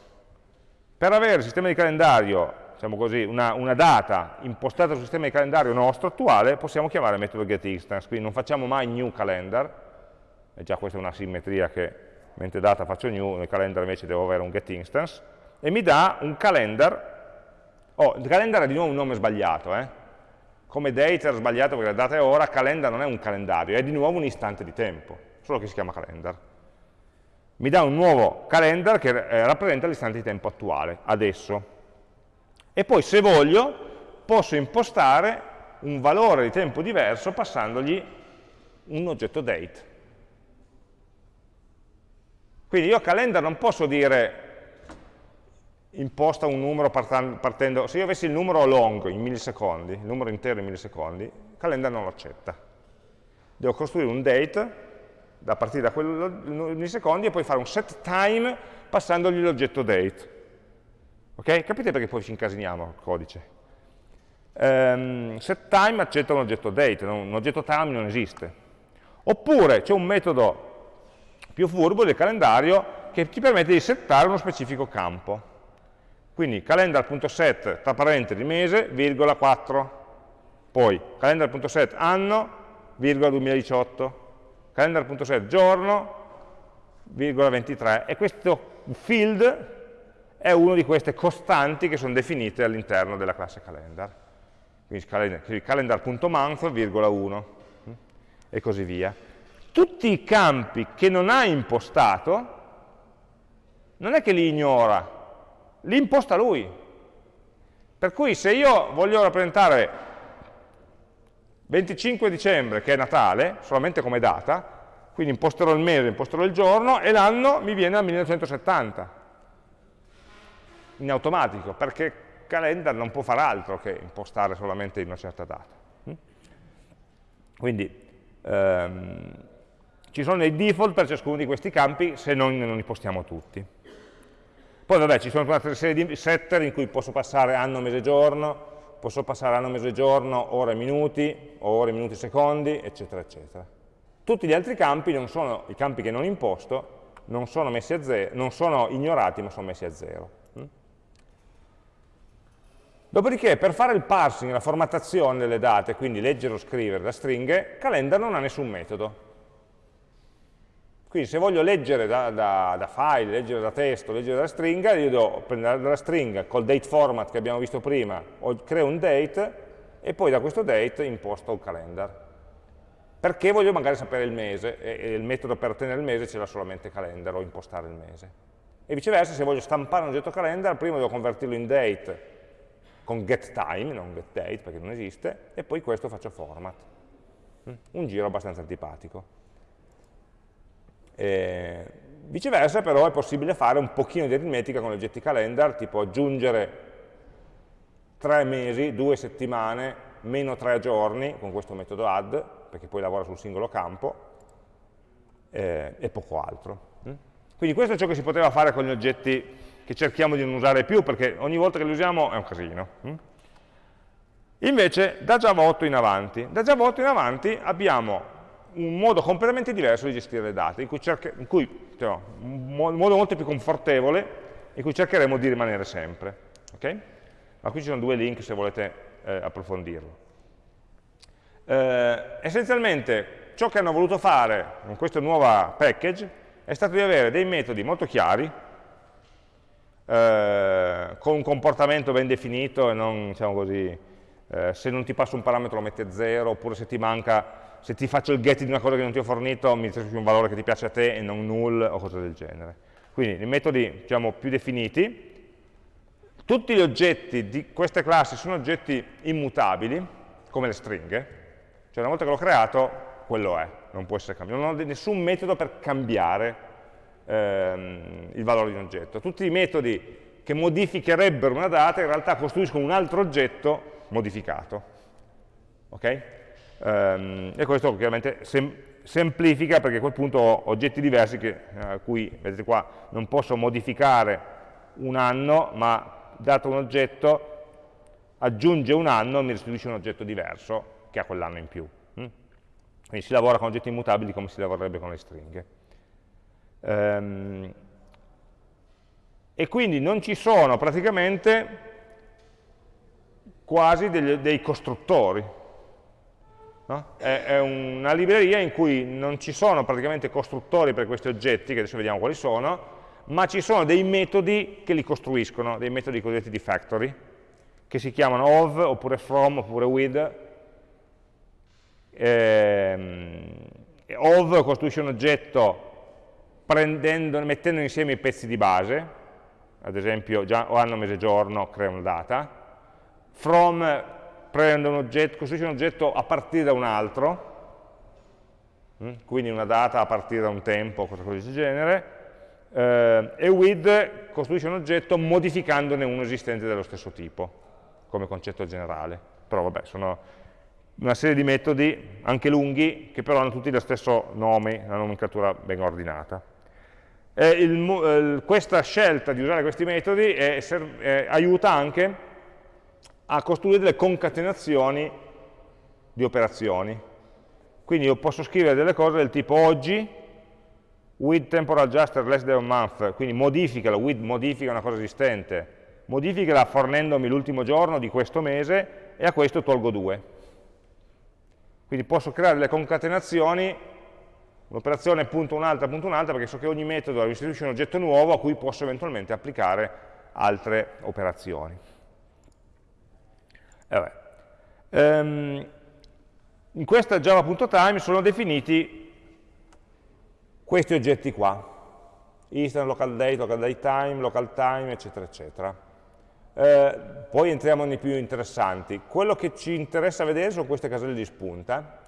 Per avere il sistema di calendario diciamo così, una, una, data impostata sul sistema di calendario nostro attuale, possiamo chiamare il metodo getInstance, quindi non facciamo mai new calendar, e già questa è una simmetria che mentre data faccio new, nel calendar invece devo avere un getInstance, e mi dà un calendar, oh, il calendar è di nuovo un nome sbagliato, eh? come date era sbagliato perché la data è ora, calendar non è un calendario, è di nuovo un istante di tempo, solo che si chiama calendar. Mi dà un nuovo calendar che eh, rappresenta l'istante di tempo attuale, adesso e poi se voglio posso impostare un valore di tempo diverso passandogli un oggetto date. Quindi io a calendar non posso dire imposta un numero partendo, se io avessi il numero long in millisecondi, il numero intero in millisecondi, calendar non lo accetta. Devo costruire un date da partire da quel millisecondi e poi fare un set time passandogli l'oggetto date. Ok? Capite perché poi ci incasiniamo il codice? Um, setTime accetta un oggetto date, un oggetto time non esiste. Oppure c'è un metodo più furbo del calendario che ti permette di settare uno specifico campo. Quindi calendar.set tra parentesi mese, virgola 4. Poi calendar.set anno, virgola 2018. Calendar.set giorno, virgola 23. E questo field è una di queste costanti che sono definite all'interno della classe calendar. Quindi calendar.month, virgola 1, mm, e così via. Tutti i campi che non ha impostato, non è che li ignora, li imposta lui. Per cui se io voglio rappresentare 25 dicembre, che è Natale, solamente come data, quindi imposterò il mese, imposterò il giorno, e l'anno mi viene al 1970 in automatico, perché calendar non può fare altro che impostare solamente in una certa data. Mm? Quindi ehm, ci sono dei default per ciascuno di questi campi se noi non li postiamo tutti. Poi vabbè, ci sono una serie di setter in cui posso passare anno, mese, giorno, posso passare anno, mese, giorno, ore, minuti, ore, minuti, secondi, eccetera, eccetera. Tutti gli altri campi non sono i campi che non imposto, non sono, messi a zero, non sono ignorati, ma sono messi a zero. Dopodiché, per fare il parsing, la formattazione delle date, quindi leggere o scrivere da stringhe, Calendar non ha nessun metodo. Quindi se voglio leggere da, da, da, file, leggere da testo, leggere da stringa, io devo prendere dalla stringa col date format che abbiamo visto prima, creo un date e poi da questo date imposto un calendar. Perché voglio magari sapere il mese e, e il metodo per ottenere il mese ce l'ha solamente calendar o impostare il mese. E viceversa, se voglio stampare un oggetto calendar, prima devo convertirlo in date con getTime, non getDate perché non esiste, e poi questo faccio format. Mm? Un giro abbastanza antipatico. E viceversa però è possibile fare un pochino di aritmetica con gli oggetti calendar, tipo aggiungere tre mesi, due settimane, meno tre giorni con questo metodo add, perché poi lavora sul singolo campo, eh, e poco altro. Mm? Quindi questo è ciò che si poteva fare con gli oggetti che cerchiamo di non usare più, perché ogni volta che li usiamo è un casino. Mm? Invece da Java 8 in avanti, da Java 8 in avanti abbiamo un modo completamente diverso di gestire le date, in cui, in cui cioè, un modo molto più confortevole, in cui cercheremo di rimanere sempre. Okay? Ma qui ci sono due link se volete eh, approfondirlo. Eh, essenzialmente ciò che hanno voluto fare con questo nuovo package è stato di avere dei metodi molto chiari, eh, con un comportamento ben definito e non, diciamo così, eh, se non ti passa un parametro lo a zero, oppure se ti manca se ti faccio il get di una cosa che non ti ho fornito, mi restituisci un valore che ti piace a te e non null o cose del genere. Quindi i metodi diciamo, più definiti, tutti gli oggetti di queste classi sono oggetti immutabili, come le stringhe, cioè una volta che l'ho creato, quello è, non può essere cambiato. Non ho nessun metodo per cambiare ehm, il valore di un oggetto. Tutti i metodi che modificherebbero una data in realtà costruiscono un altro oggetto modificato. Okay? Um, e questo chiaramente sem semplifica perché a quel punto ho oggetti diversi che, eh, cui, vedete qua, non posso modificare un anno, ma dato un oggetto aggiunge un anno e mi restituisce un oggetto diverso che ha quell'anno in più. Mm? Quindi si lavora con oggetti immutabili come si lavorerebbe con le stringhe. Um, e quindi non ci sono praticamente quasi degli, dei costruttori, No? È, è, una libreria in cui non ci sono praticamente costruttori per questi oggetti, che adesso vediamo quali sono, ma ci sono dei metodi che li costruiscono, dei metodi cosiddetti di factory, che si chiamano of, oppure from, oppure with. Ehm, of costruisce un oggetto mettendo insieme i pezzi di base, ad esempio già o anno, mese, giorno, crea una data. From prende un oggetto, costruisce un oggetto a partire da un altro, mm, quindi una data a partire da un tempo, qualcosa di questo genere, eh, e with costruisce un oggetto modificandone uno esistente dello stesso tipo, come concetto generale. Però vabbè, sono una serie di metodi, anche lunghi, che però hanno tutti lo stesso nome, una nomenclatura ben ordinata. Il, questa scelta di usare questi metodi è, è, aiuta anche a costruire delle concatenazioni di operazioni. Quindi io posso scrivere delle cose del tipo oggi, with temporal adjuster less than a month, quindi modificala, with modifica una cosa esistente, modificala fornendomi l'ultimo giorno di questo mese e a questo tolgo 2. Quindi posso creare delle concatenazioni, un'operazione punto un'altra, punto un'altra, perché so che ogni metodo restituisce un oggetto nuovo a cui posso eventualmente applicare altre operazioni. Eh um, in questa java.time sono definiti questi oggetti qua, instant, local date, local date time, local time, eccetera, eccetera. Eh, poi entriamo nei più interessanti. Quello che ci interessa vedere sono queste caselle di spunta,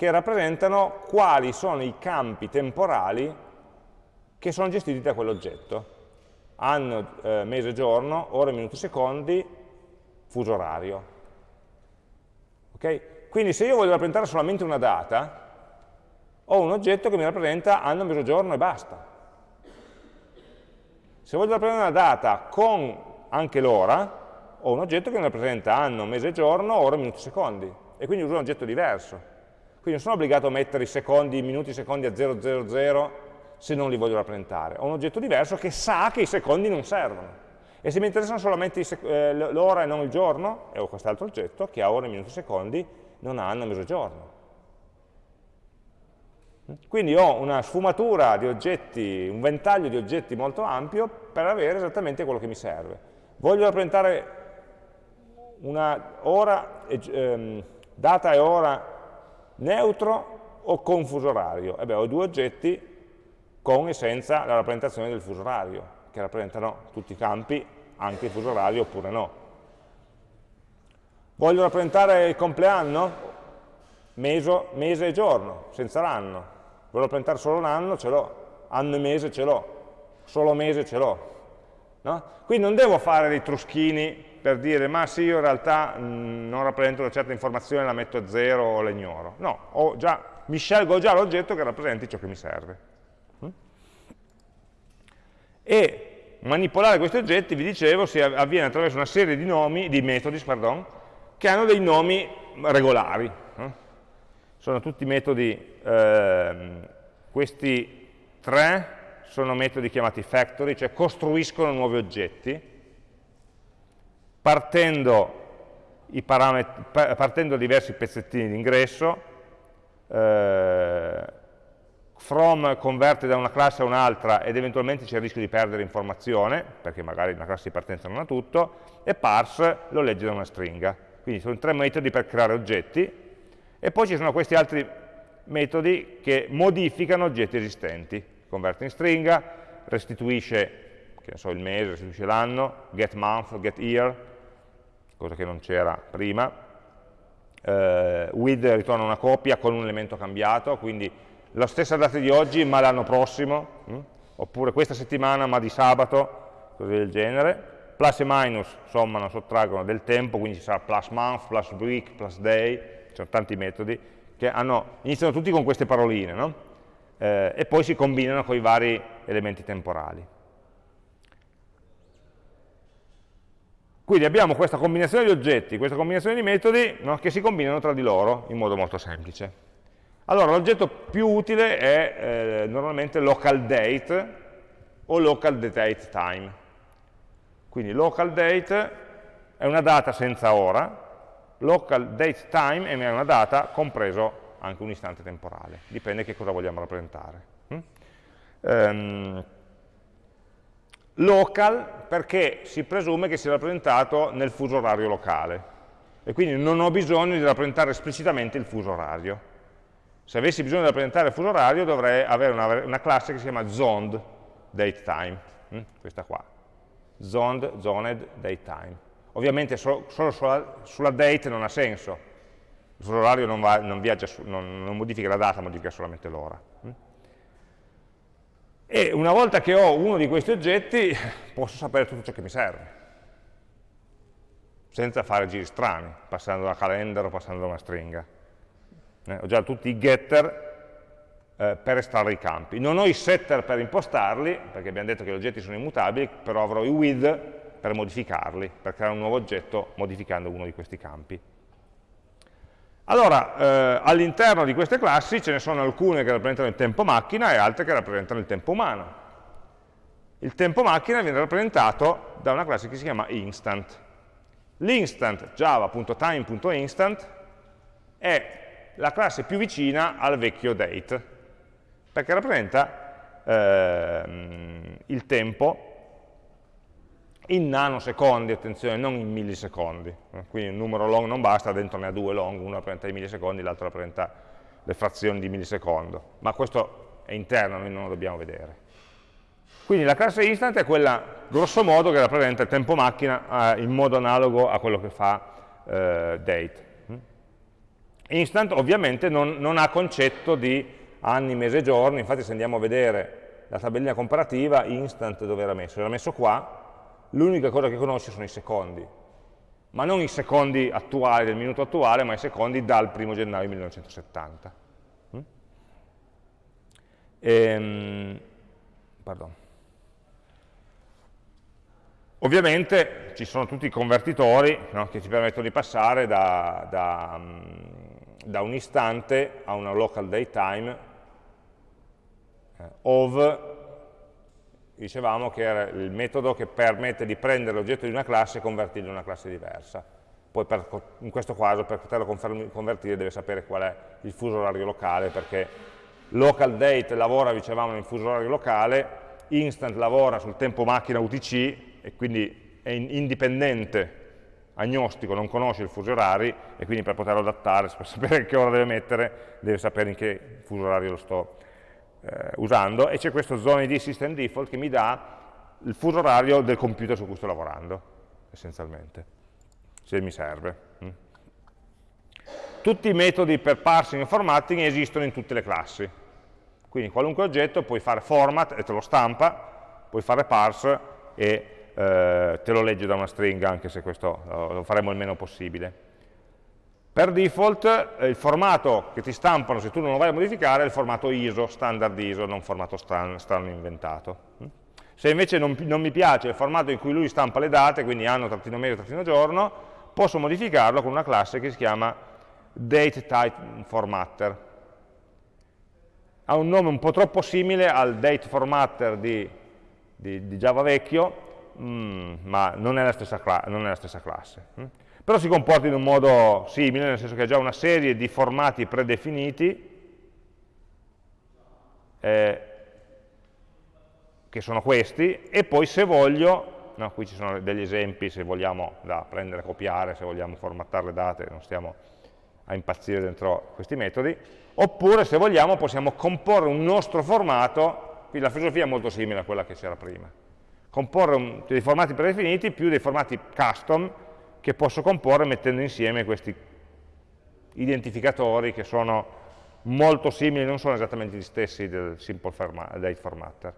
che rappresentano quali sono i campi temporali che sono gestiti da quell'oggetto. Anno, eh, mese, giorno, ore, minuti, secondi, fuso orario. Okay? Quindi se io voglio rappresentare solamente una data, ho un oggetto che mi rappresenta anno, mezzogiorno e basta. Se voglio rappresentare una data con anche l'ora, ho un oggetto che mi rappresenta anno, mese, giorno, ora, minuti, secondi. E quindi uso un oggetto diverso. Quindi non sono obbligato a mettere i secondi, i minuti, i secondi a 000 se non li voglio rappresentare. Ho un oggetto diverso che sa che i secondi non servono. E se mi interessano solamente eh, l'ora e non il giorno, e ho quest'altro oggetto che ha ore, minuti, e secondi, non ha anno, mezzogiorno. Quindi ho una sfumatura di oggetti, un ventaglio di oggetti molto ampio per avere esattamente quello che mi serve. Voglio rappresentare una ora, ehm, data e ora neutro o con fuso orario? E beh, ho due oggetti con e senza la rappresentazione del fuso orario, che rappresentano tutti i campi, anche il fuso orario oppure no. Voglio rappresentare il compleanno? Meso, mese e giorno, senza l'anno. Voglio rappresentare solo un anno? Ce l'ho. Anno e mese ce l'ho. Solo mese ce l'ho. No? Quindi non devo fare dei truschini per dire ma sì, io in realtà mh, non rappresento una certa informazione, la metto a zero o la ignoro. No, già, mi scelgo già l'oggetto che rappresenti ciò che mi serve. Mm? E manipolare questi oggetti, vi dicevo, si avviene attraverso una serie di nomi, di metodi, pardon, che hanno dei nomi regolari. Sono tutti metodi, eh, questi tre sono metodi chiamati factory, cioè costruiscono nuovi oggetti, partendo, partendo diversi pezzettini di ingresso, eh, from converte da una classe a un'altra ed eventualmente c'è il rischio di perdere informazione, perché magari una classe di partenza non ha tutto, e parse lo legge da una stringa. Quindi sono tre metodi per creare oggetti, e poi ci sono questi altri metodi che modificano oggetti esistenti. Converte in stringa, restituisce so, il mese, restituisce l'anno, get month, get year, cosa che non c'era prima, eh, with ritorna una copia con un elemento cambiato, quindi la stessa data di oggi ma l'anno prossimo, mh? Hm? oppure questa settimana ma di sabato, cose del genere. Plus e minus sommano, sottraggono del tempo, quindi ci sarà plus month, plus week, plus day, ci sono tanti metodi che hanno, iniziano tutti con queste paroline, no? eh, e poi si combinano con i vari elementi temporali. Quindi abbiamo questa combinazione di oggetti, questa combinazione di metodi no, che si combinano tra di loro in modo molto semplice. Allora, l'oggetto più utile è eh, normalmente local date o local date time. Quindi local date è una data senza ora, local date time è una data compreso anche un istante temporale, dipende che cosa vogliamo rappresentare. Mm? Um, local perché si presume che sia rappresentato nel fuso orario locale e quindi non ho bisogno di rappresentare esplicitamente il fuso orario. Se avessi bisogno di rappresentare il fuso orario dovrei avere una, una classe che si chiama zoned datetime, hm? questa qua, zoned, zoned datetime. Ovviamente solo, solo sulla, sulla, date non ha senso, il fuso orario non, va, non, viaggia, non, non modifica la data, modifica solamente l'ora. E una volta che ho uno di questi oggetti posso sapere tutto ciò che mi serve senza fare giri strani, passando da calendar o passando da una stringa. Eh, ho già tutti i getter eh, per estrarre i campi. Non ho i setter per impostarli, perché abbiamo detto che gli oggetti sono immutabili, però avrò i with per modificarli, per creare un nuovo oggetto modificando uno di questi campi. Allora, eh, all'interno di queste classi ce ne sono alcune che rappresentano il tempo macchina e altre che rappresentano il tempo umano. Il tempo macchina viene rappresentato da una classe che si chiama instant. L'instant java.time.instant è la classe più vicina al vecchio date, perché rappresenta eh, il tempo in nanosecondi, attenzione, non in millisecondi. Quindi un numero long non basta, dentro ne ha due long, uno rappresenta i millisecondi, l'altro rappresenta le frazioni di millisecondo. Ma questo è interno, noi non lo dobbiamo vedere. Quindi la classe instant è quella, grosso modo, che rappresenta il tempo macchina eh, in modo analogo a quello che fa eh, date. Instant ovviamente non, non ha concetto di anni, mese, giorni, infatti se andiamo a vedere la tabellina comparativa, instant dove era messo? Era messo qua, l'unica cosa che conosce sono i secondi. ma non i secondi attuali del minuto attuale, ma i secondi dal 1 gennaio 1970. Mm? Ehm, Ovviamente ci sono tutti i convertitori no, che ci permettono di passare da, da, mm, da un istante a una local datetime eh, of dicevamo che era il metodo che permette di prendere l'oggetto di una classe e convertirlo in una classe diversa. Poi per, in questo caso per poterlo convertire deve sapere qual è il fuso orario locale, perché local date lavora, dicevamo, nel fuso orario locale, instant lavora sul tempo macchina UTC e quindi è indipendente, agnostico, non conosce il fuso orari e quindi per poterlo adattare, per sapere che ora deve mettere, deve sapere in che fuso orario lo sto eh, usando e c'è questo zone di system default che mi dà il fuso orario del computer su cui sto lavorando, essenzialmente, se mi serve. Mm. Tutti i metodi per parsing e formatting esistono in tutte le classi, quindi qualunque oggetto puoi fare format e te lo stampa, puoi fare parse e eh, te lo legge da una stringa, anche se questo lo faremo il meno possibile. Per default eh, il formato che ti stampano, se tu non lo vai a modificare, è il formato ISO, standard ISO, non formato strano, strano inventato. Mm? Se invece non, non, mi piace il formato in cui lui stampa le date, quindi anno, trattino mese, trattino giorno, posso modificarlo con una classe che si chiama dateTypeFormatter. Ha un nome un po' troppo simile al dateFormatter di, di, di Java vecchio, mm, ma non è, non è, la stessa classe. Mm? Però si comporta in un modo simile, nel senso che ha già una serie di formati predefiniti eh, che sono questi, e poi se voglio, no, qui ci sono degli esempi se vogliamo da prendere copiare, se vogliamo formattare le date, non stiamo a impazzire dentro questi metodi, oppure se vogliamo possiamo comporre un nostro formato, qui la filosofia è molto simile a quella che c'era prima, comporre un, dei formati predefiniti più dei formati custom, che posso comporre mettendo insieme questi identificatori che sono molto simili, non sono esattamente gli stessi del simple date formatter.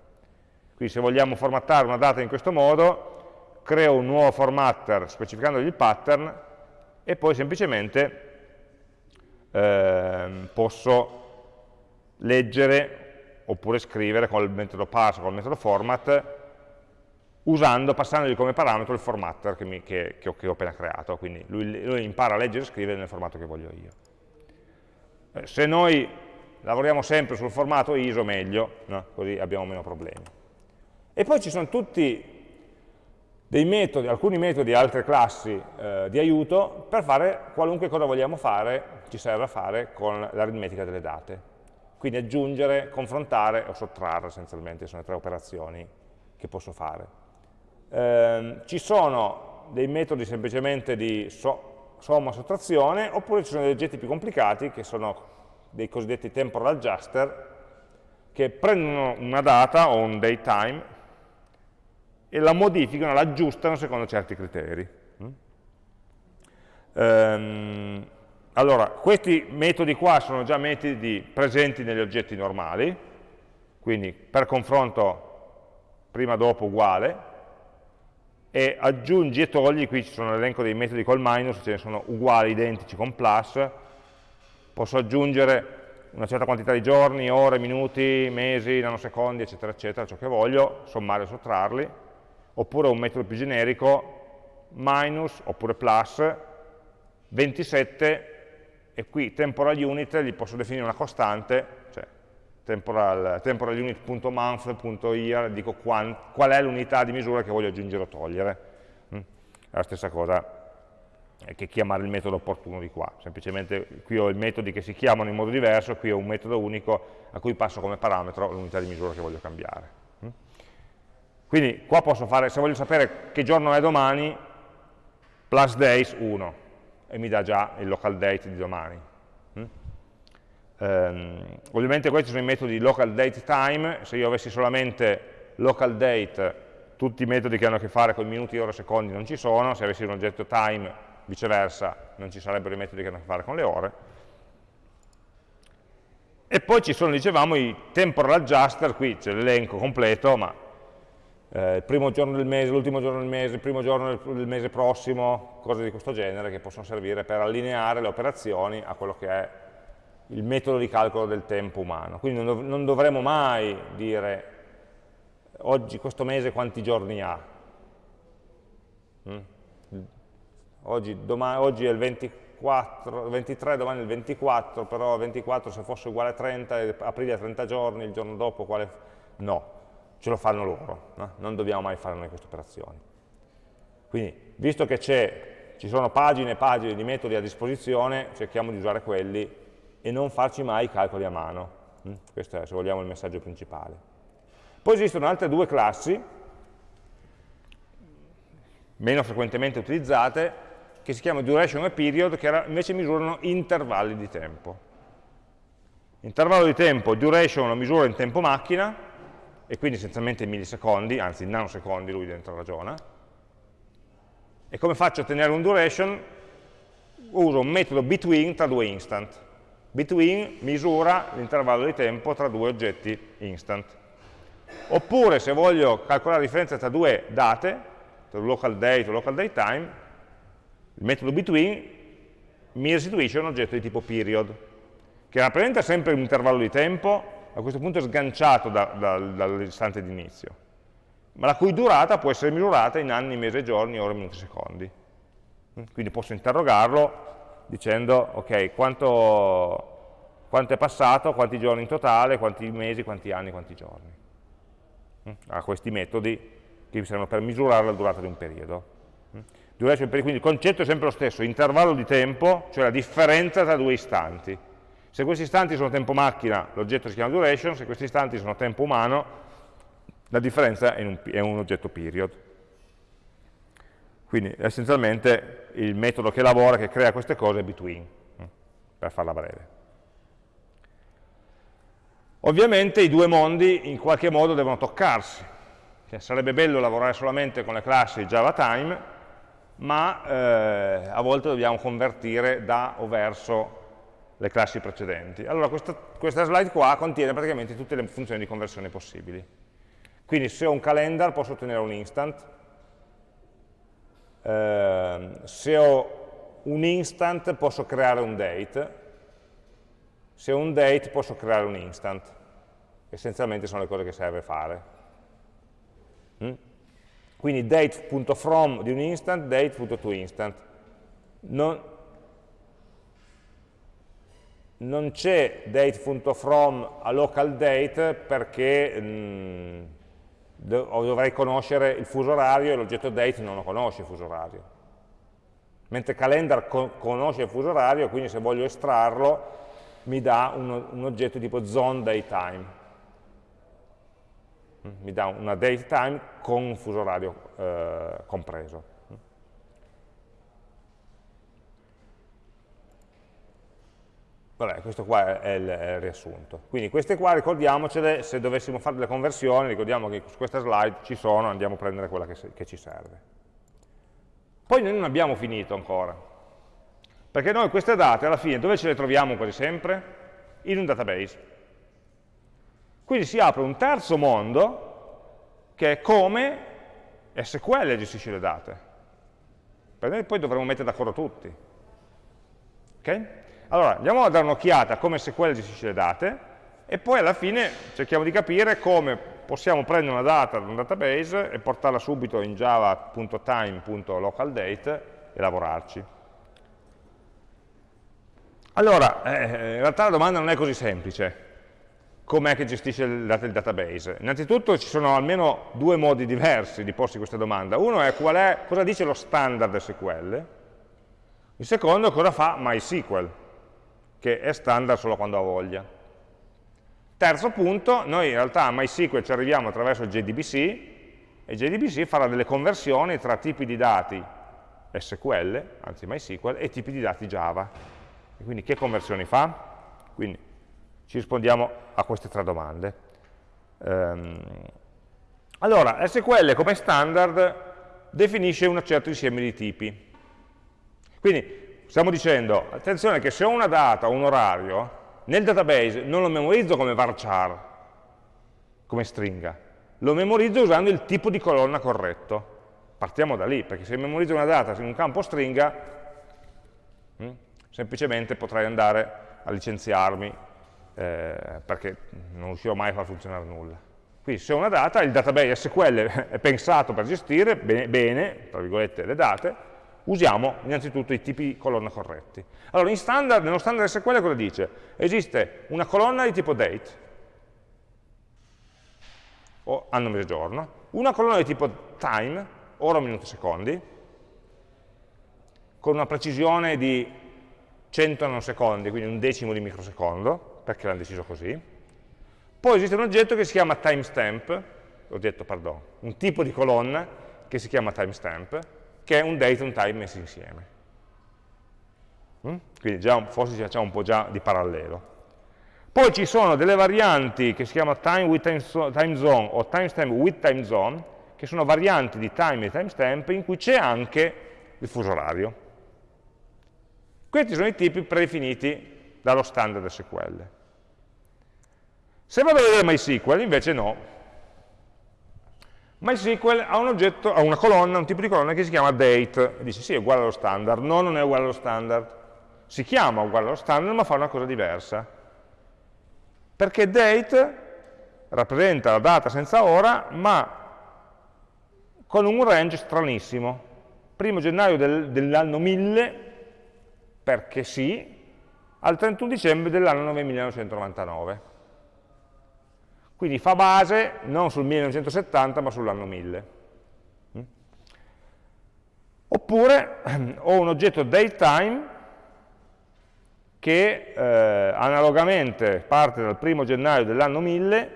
Quindi se vogliamo formattare una data in questo modo, creo un nuovo formatter specificandogli il pattern e poi semplicemente eh, posso leggere oppure scrivere con il metodo parse con il metodo format usando, passandogli come parametro il formatter che, mi, che, che, ho, che ho, appena creato, quindi lui, lui, impara a leggere e scrivere nel formato che voglio io. Eh, se noi lavoriamo sempre sul formato ISO meglio, no? così abbiamo meno problemi. E poi ci sono tutti dei metodi, alcuni metodi e altre classi eh, di aiuto per fare qualunque cosa vogliamo fare, ci serve a fare con l'aritmetica delle date. Quindi aggiungere, confrontare o sottrarre essenzialmente, sono le tre operazioni che posso fare. Eh, ci sono dei metodi semplicemente di so, somma sottrazione, oppure ci sono degli oggetti più complicati, che sono dei cosiddetti temporal adjuster, che prendono una data o un datetime e la modificano, la aggiustano secondo certi criteri. Mm? Ehm, allora, questi metodi qua sono già metodi presenti negli oggetti normali, quindi per confronto prima-dopo uguale, e aggiungi e togli, qui ci sono l'elenco dei metodi col minus, ce ne sono uguali, identici con plus, posso aggiungere una certa quantità di giorni, ore, minuti, mesi, nanosecondi, eccetera, eccetera, ciò che voglio, sommare o sottrarli, oppure un metodo più generico, minus oppure plus, 27, e qui temporal unit gli posso definire una costante, temporal, temporal unit.month.year, dico qual, qual è l'unità di misura che voglio aggiungere o togliere. Mm? È la stessa cosa che chiamare il metodo opportuno di qua, semplicemente qui ho i metodi che si chiamano in modo diverso, qui ho un metodo unico a cui passo come parametro l'unità di misura che voglio cambiare. Mm? Quindi qua posso fare, se voglio sapere che giorno è domani, plus days 1, e mi dà già il local date di domani. Um, ovviamente questi sono i metodi local date time, se io avessi solamente local date, tutti i metodi che hanno a che fare con minuti, ore, secondi non ci sono, se avessi un oggetto time, viceversa, non ci sarebbero i metodi che hanno a che fare con le ore. E poi ci sono, dicevamo, i temporal adjuster, qui c'è l'elenco completo, ma eh, il primo giorno del mese, l'ultimo giorno del mese, il primo giorno del mese prossimo, cose di questo genere che possono servire per allineare le operazioni a quello che è il metodo di calcolo del tempo umano. Quindi non, dov non dovremo mai dire oggi, questo mese quanti giorni ha. Mm? Oggi, oggi, è il 24, 23, domani è il 24, però 24 se fosse uguale a 30, aprile a 30 giorni, il giorno dopo quale... No, ce lo fanno loro, no? non dobbiamo mai fare noi queste operazioni. Quindi, visto che ci sono pagine e pagine di metodi a disposizione, cerchiamo di usare quelli e non farci mai i calcoli a mano. Mm? Questo è, se vogliamo, il messaggio principale. Poi esistono altre due classi, meno frequentemente utilizzate, che si chiamano duration e period, che invece misurano intervalli di tempo. Intervallo di tempo, duration lo misura in tempo macchina, e quindi essenzialmente in millisecondi, anzi in nanosecondi lui dentro ragiona. E come faccio a ottenere un duration? Uso un metodo between tra due instant. Between misura l'intervallo di tempo tra due oggetti instant. Oppure se voglio calcolare la differenza tra due date, tra local date o local date time, il metodo between mi restituisce un oggetto di tipo period, che rappresenta sempre un intervallo di tempo, a questo punto è sganciato da, da, dall'istante di inizio, ma la cui durata può essere misurata in anni, mesi, giorni, ore, minuti, secondi. Quindi posso interrogarlo dicendo, ok, quanto, quanto è passato, quanti giorni in totale, quanti mesi, quanti anni, quanti giorni. Ha questi metodi che mi servono per misurare la durata di un periodo. Quindi il concetto è sempre lo stesso, intervallo di tempo, cioè la differenza tra due istanti. Se questi istanti sono tempo macchina, l'oggetto si chiama duration, se questi istanti sono tempo umano, la differenza è un, è un oggetto period. Quindi essenzialmente il metodo che lavora, che crea queste cose è between, mm, per farla breve. Ovviamente i due mondi in qualche modo devono toccarsi. Cioè, sarebbe bello lavorare solamente con le classi JavaTime, ma eh, a volte dobbiamo convertire da o verso le classi precedenti. Allora questa, questa slide qua contiene praticamente tutte le funzioni di conversione possibili. Quindi se ho un calendar posso ottenere un instant, eh, se ho un instant posso creare un date, se ho un date posso creare un instant. Essenzialmente sono le cose che serve fare. Mm? Quindi date.from di un instant, date.toInstant. Non, non c'è date.from a local date perché mm, dovrei conoscere il fuso orario e l'oggetto date non lo conosce il fuso orario. Mentre calendar co conosce il fuso orario, quindi se voglio estrarlo mi dà un, un oggetto tipo zone datetime. Mm, mi dà una datetime con un fuso orario eh, compreso. Vabbè, questo qua è il, è il, riassunto. Quindi queste qua ricordiamocele, se dovessimo fare delle conversioni, ricordiamo che su questa slide ci sono, andiamo a prendere quella che, che ci serve. Poi noi non abbiamo finito ancora, perché noi queste date alla fine dove ce le troviamo quasi sempre? In un database. Quindi si apre un terzo mondo che è come SQL gestisce le date. Per noi poi dovremo mettere d'accordo tutti. Okay? Allora, andiamo a dare un'occhiata a come SQL gestisce le date e poi alla fine cerchiamo di capire come possiamo prendere una data da un database e portarla subito in java.time.localDate e lavorarci. Allora, eh, in realtà la domanda non è così semplice. Com'è che gestisce le date del database? Innanzitutto ci sono almeno due modi diversi di porsi questa domanda. Uno è, è cosa dice lo standard SQL, il secondo cosa fa MySQL che è standard solo quando ha voglia. Terzo punto, noi in realtà a MySQL ci arriviamo attraverso JDBC e JDBC farà delle conversioni tra tipi di dati SQL, anzi MySQL, e tipi di dati Java. E quindi che conversioni fa? Quindi ci rispondiamo a queste tre domande. Um, allora, SQL come standard definisce un certo insieme di tipi. Quindi stiamo dicendo, attenzione che se ho una data o un orario, nel database non lo memorizzo come varchar, come stringa, lo memorizzo usando il tipo di colonna corretto. Partiamo da lì, perché se memorizzo una data in un campo stringa, hm, semplicemente potrei andare a licenziarmi, eh, perché non riuscirò mai a far funzionare nulla. Quindi se ho una data, il database SQL è pensato per gestire bene, bene tra virgolette, le date, usiamo innanzitutto i tipi di colonna corretti. Allora, standard, nello standard SQL cosa dice? Esiste una colonna di tipo date, o anno, mese, giorno, una colonna di tipo time, ora, minuti, secondi, con una precisione di 100 nanosecondi, quindi un decimo di microsecondo, perché l'hanno deciso così. Poi esiste un oggetto che si chiama timestamp, oggetto, pardon, un tipo di colonna che si chiama timestamp, che è un date e un time messi insieme. Mm? Quindi già, forse ci facciamo un po' già di parallelo. Poi ci sono delle varianti che si chiamano time with time zone o timestamp with time zone, che sono varianti di time e timestamp in cui c'è anche il fuso orario. Questi sono i tipi predefiniti dallo standard SQL. Se vado a vedere MySQL, invece no. MySQL ha un oggetto, ha una colonna, un tipo di colonna che si chiama date, e dice sì, è uguale allo standard, no, non è uguale allo standard. Si chiama uguale allo standard, ma fa una cosa diversa perché date rappresenta la data senza ora, ma con un range stranissimo. Primo gennaio del, dell'anno 1000, perché sì, al 31 dicembre dell'anno 1999. Quindi fa base non sul 1970, ma sull'anno 1000. Mm? Oppure ho un oggetto datetime che eh, analogamente parte dal primo gennaio dell'anno 1000,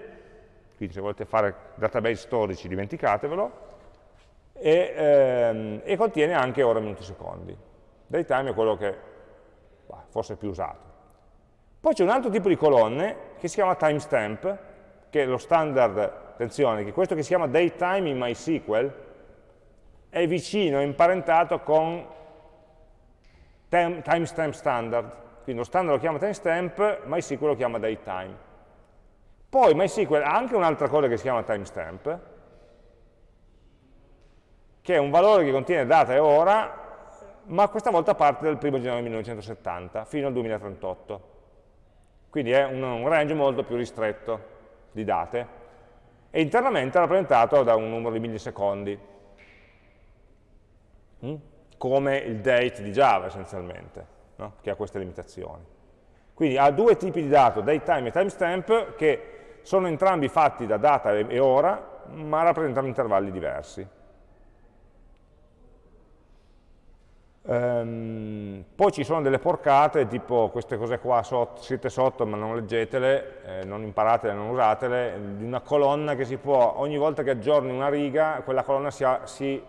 quindi se volete fare database storici dimenticatevelo, e, ehm, e contiene anche ore, minuti, secondi. Datetime è quello che bah, forse è più usato. Poi c'è un altro tipo di colonne che si chiama timestamp, che lo standard, attenzione, che questo che si chiama datetime in MySQL è vicino, è imparentato con timestamp standard, quindi lo standard lo chiama timestamp, MySQL lo chiama datetime. Poi MySQL ha anche un'altra cosa che si chiama timestamp, che è un valore che contiene data e ora, ma questa volta parte dal 1 gennaio 1970 fino al 2038. Quindi è un range molto più ristretto di date e internamente rappresentato da un numero di millisecondi, mm? come il date di Java essenzialmente no? che ha queste limitazioni. Quindi ha due tipi di dato, datetime e timestamp, che sono entrambi fatti da data e ora, ma rappresentano intervalli diversi. Um, poi ci sono delle porcate, tipo queste cose qua, sotto, siete sotto ma non leggetele, eh, non imparatele, non usatele, di una colonna che si può, ogni volta che aggiorni una riga, quella colonna si, si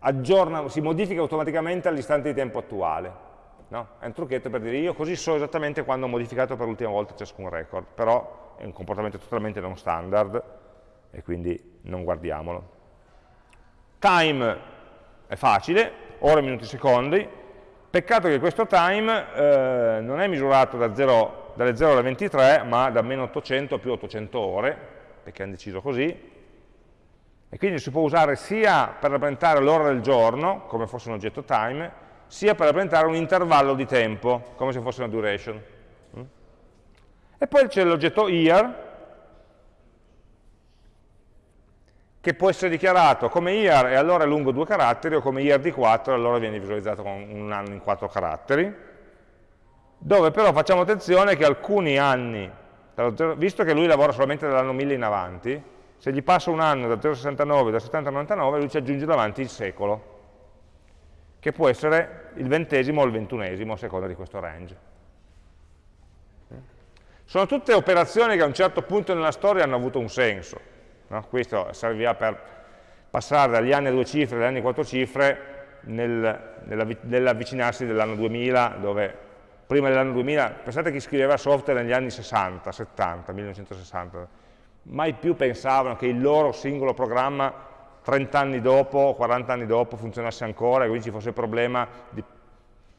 aggiorna, si modifica automaticamente all'istante di tempo attuale. No? È un trucchetto per dire io così so esattamente quando ho modificato per l'ultima volta ciascun record, però è un comportamento totalmente non standard e quindi non guardiamolo. Time è facile, ore, minuti, secondi, peccato che questo time eh, non è misurato da 0, dalle 0 alle 23, ma da meno 800 a più 800 ore, perché hanno deciso così, e quindi si può usare sia per rappresentare l'ora del giorno, come fosse un oggetto time, sia per rappresentare un intervallo di tempo, come se fosse una duration. Mm? E poi c'è l'oggetto year, che può essere dichiarato come year e allora è lungo due caratteri, o come year di 4 e allora viene visualizzato con un anno in quattro caratteri, dove però facciamo attenzione che alcuni anni, visto che lui lavora solamente dall'anno 1000 in avanti, se gli passa un anno da 0,69 da 70 a 99, lui ci aggiunge davanti il secolo, che può essere il ventesimo o il ventunesimo a seconda di questo range. Sono tutte operazioni che a un certo punto nella storia hanno avuto un senso. No? Questo servirà per passare dagli anni a due cifre agli anni a quattro cifre nel, nell'avvicinarsi dell'anno 2000, dove prima dell'anno 2000, pensate chi scriveva software negli anni 60, 70, 1960, mai più pensavano che il loro singolo programma 30 anni dopo, 40 anni dopo funzionasse ancora e quindi ci fosse il problema di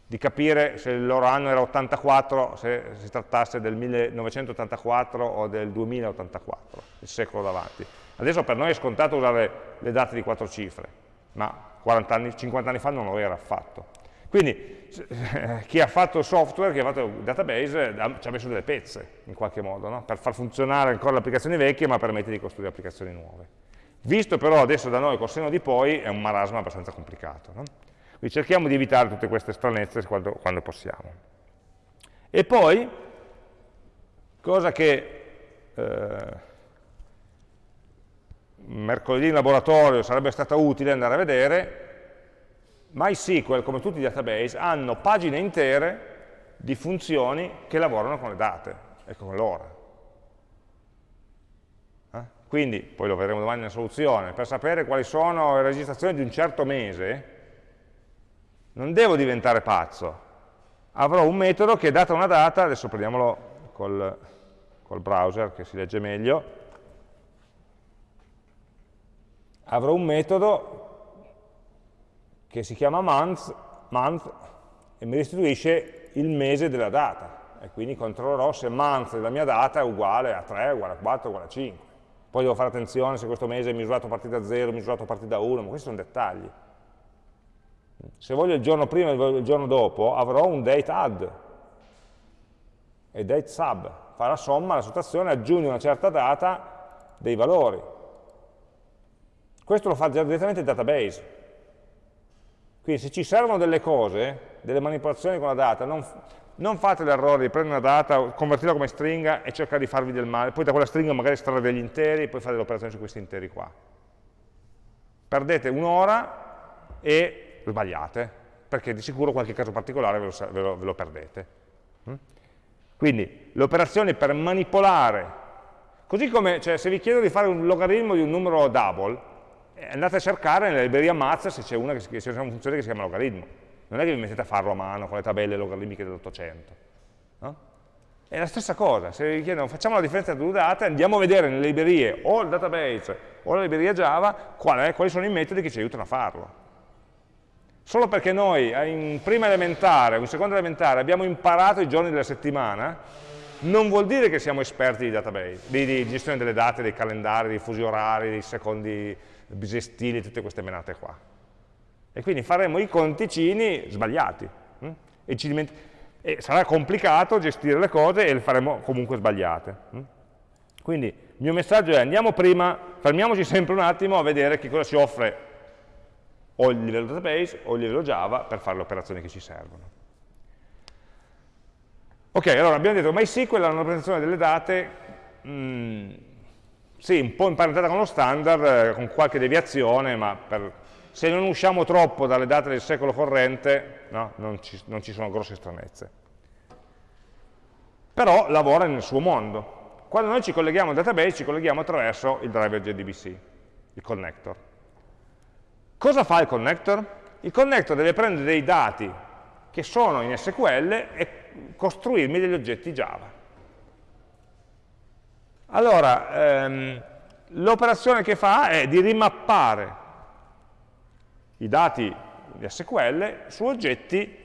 di capire se il loro anno era 84, se si trattasse del 1984 o del 2084, il secolo davanti. Adesso per noi è scontato usare le date di quattro cifre, ma 40 anni, 50 anni fa non lo era affatto. Quindi chi ha fatto il software, chi ha fatto il database, ci ha messo delle pezze in qualche modo, no? per far funzionare ancora le applicazioni vecchie ma permette di costruire applicazioni nuove. Visto però adesso da noi col seno di poi è un marasma abbastanza complicato. No? Quindi cerchiamo di evitare tutte queste stranezze quando, quando possiamo. E poi, cosa che eh, mercoledì in laboratorio sarebbe stata utile andare a vedere, MySQL, come tutti i database, hanno pagine intere di funzioni che lavorano con le date e con l'ora. Eh? Quindi, poi lo vedremo domani nella soluzione, per sapere quali sono le registrazioni di un certo mese, non devo diventare pazzo. Avrò un metodo che data una data, adesso prendiamolo col, col browser che si legge meglio, avrò un metodo che si chiama month, month e mi restituisce il mese della data e quindi controllerò se month della mia data è uguale a 3, uguale a 4, uguale a 5. Poi devo fare attenzione se questo mese è misurato a partire da 0, misurato a partire da 1, ma questi sono dettagli. Se voglio il giorno prima e il giorno dopo, avrò un date add e date sub, fa la somma, la sottrazione, aggiunge una certa data dei valori. Questo lo fa direttamente il database. Quindi se ci servono delle cose, delle manipolazioni con la data, non, non fate l'errore di prendere una data, convertirla come stringa e cercare di farvi del male, poi da quella stringa magari estrarre degli interi e poi fare delle operazioni su questi interi qua. Perdete un'ora e sbagliate, perché di sicuro qualche caso particolare ve lo, ve lo, ve lo perdete. Mm? Quindi le operazioni per manipolare, così come cioè, se vi chiedo di fare un logaritmo di un numero double, eh, andate a cercare nella libreria Mazza se c'è una, una, funzione che si chiama logaritmo. Non è che vi mettete a farlo a mano con le tabelle logaritmiche dell'Ottocento. No? È la stessa cosa, se vi chiedono facciamo la differenza tra due date, andiamo a vedere nelle librerie o il database o la libreria Java qual è, quali sono i metodi che ci aiutano a farlo. Solo perché noi in prima elementare o in seconda elementare abbiamo imparato i giorni della settimana, non vuol dire che siamo esperti di database, di, di gestione delle date, dei calendari, dei fusi orari, dei secondi bisestili, tutte queste menate qua. E quindi faremo i conticini sbagliati. Hm? E, e, sarà complicato gestire le cose e le faremo comunque sbagliate. Hm? Quindi il mio messaggio è andiamo prima, fermiamoci sempre un attimo a vedere che cosa ci offre o il livello database o il livello Java per fare le operazioni che ci servono. Ok, allora abbiamo detto MySQL è una rappresentazione delle date mh, mm, sì, un po' imparentata con lo standard, eh, con qualche deviazione, ma per, se non usciamo troppo dalle date del secolo corrente, no, non, ci, non ci sono grosse stranezze. Però lavora nel suo mondo. Quando noi ci colleghiamo al database, ci colleghiamo attraverso il driver JDBC, il connector. Cosa fa il connector? Il connector deve prendere dei dati che sono in SQL e costruirmi degli oggetti Java. Allora, ehm, l'operazione che fa è di rimappare i dati di SQL su oggetti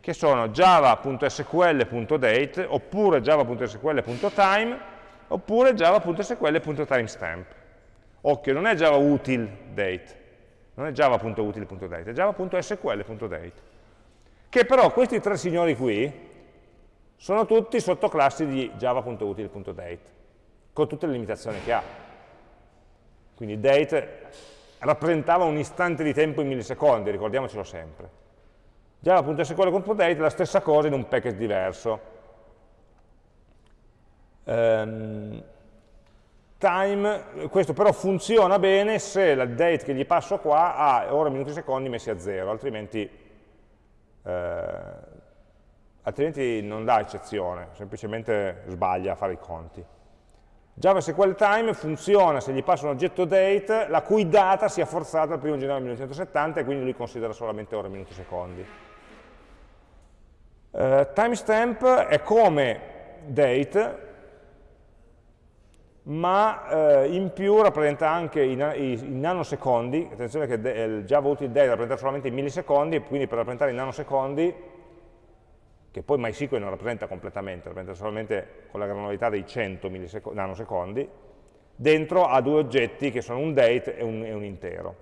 che sono java.sql.date oppure java.sql.time oppure java.sql.timestamp. Occhio, non è java util date, non è java.util.date, è java.sql.date. Che però questi tre signori qui sono tutti sottoclassi di java.util.date con tutte le limitazioni che ha. Quindi date rappresentava un istante di tempo in millisecondi, ricordiamocelo sempre. Java.sql.date è la stessa cosa in un package diverso. Um, time, questo però funziona bene se la date che gli passo qua ha ore, minuti, secondi messi a zero, altrimenti, eh, altrimenti non dà eccezione, semplicemente sbaglia a fare i conti. Java Time funziona se gli passa un oggetto date la cui data sia forzata al 1 gennaio 1970 e quindi lui considera solamente ore, minuti, secondi. Uh, timestamp è come date, ma uh, in più rappresenta anche i, i, i nanosecondi, attenzione che il Java util date rappresenta solamente i millisecondi, quindi per rappresentare i nanosecondi che poi MySQL non rappresenta completamente, rappresenta solamente con la granularità dei 100 nanosecondi, dentro ha due oggetti che sono un date e un, e un intero.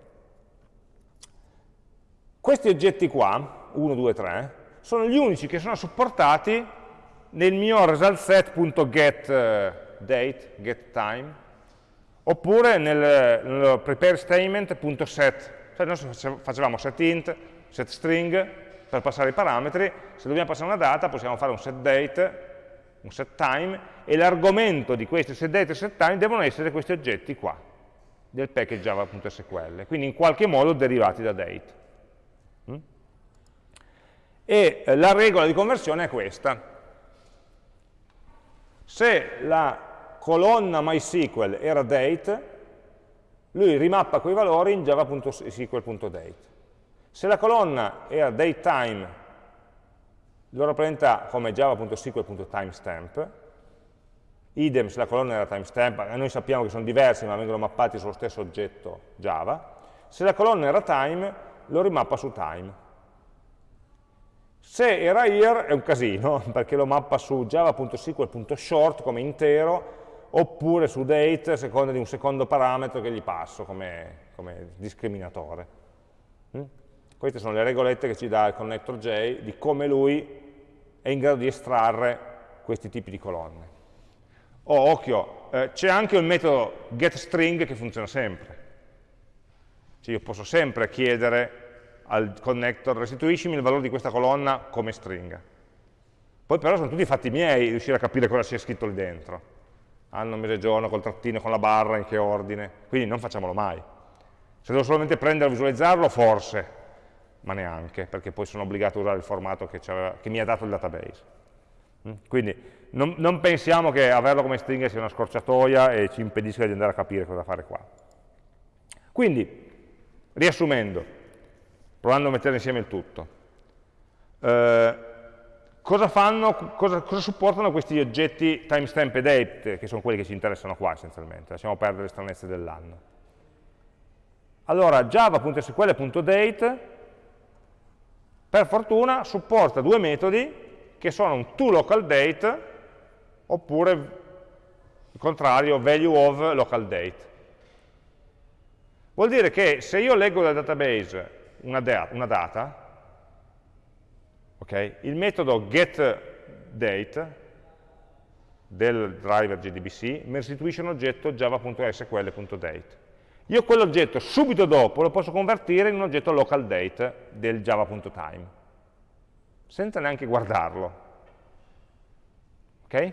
Questi oggetti qua, 1, 2, 3, sono gli unici che sono supportati nel mio resultSet.getDate, eh, getTime, oppure nel, nel preparestatement.set. Cioè noi facevamo setInt, setString per passare i parametri, se dobbiamo passare una data possiamo fare un setDate, un setTime, e l'argomento di questi setDate e setTime devono essere questi oggetti qua, del package java.sql, quindi in qualche modo derivati da date. Mm? E eh, la regola di conversione è questa. Se la colonna MySQL era date, lui rimappa quei valori in java.sql.date. Se la colonna era datetime, lo rappresenta come java.sql.timestamp, idem se la colonna era timestamp, noi sappiamo che sono diversi ma vengono mappati sullo stesso oggetto Java, se la colonna era time, lo rimappa su time. Se era here è un casino, perché lo mappa su java.sql.short come intero, oppure su date a seconda di un secondo parametro che gli passo come, come discriminatore. Mm? Queste sono le regolette che ci dà il connector J di come lui è in grado di estrarre questi tipi di colonne. Oh, occhio, eh, c'è anche il metodo getString che funziona sempre. Cioè io posso sempre chiedere al connector restituiscimi il valore di questa colonna come stringa. Poi però sono tutti fatti miei riuscire a capire cosa sia scritto lì dentro anno, mese, giorno, col trattino, con la barra, in che ordine, quindi non facciamolo mai. Se devo solamente prendere e visualizzarlo, forse, ma neanche, perché poi sono obbligato a usare il formato che, che mi ha dato il database. Mm? Quindi non, non, pensiamo che averlo come stringa sia una scorciatoia e ci impedisca di andare a capire cosa fare qua. Quindi, riassumendo, provando a mettere insieme il tutto, eh, Cosa, fanno, cosa, cosa, supportano questi oggetti timestamp e date, che sono quelli che ci interessano qua essenzialmente, lasciamo perdere le stranezze dell'anno. Allora, java.sql.date, per fortuna, supporta due metodi che sono un toLocalDate oppure, il contrario, value of localDate. Vuol dire che se io leggo dal database una, una data, Okay? Il metodo getDate del driver JDBC mi restituisce un oggetto java.sql.date. Io quell'oggetto subito dopo lo posso convertire in un oggetto localDate del java.time, senza neanche guardarlo. Okay?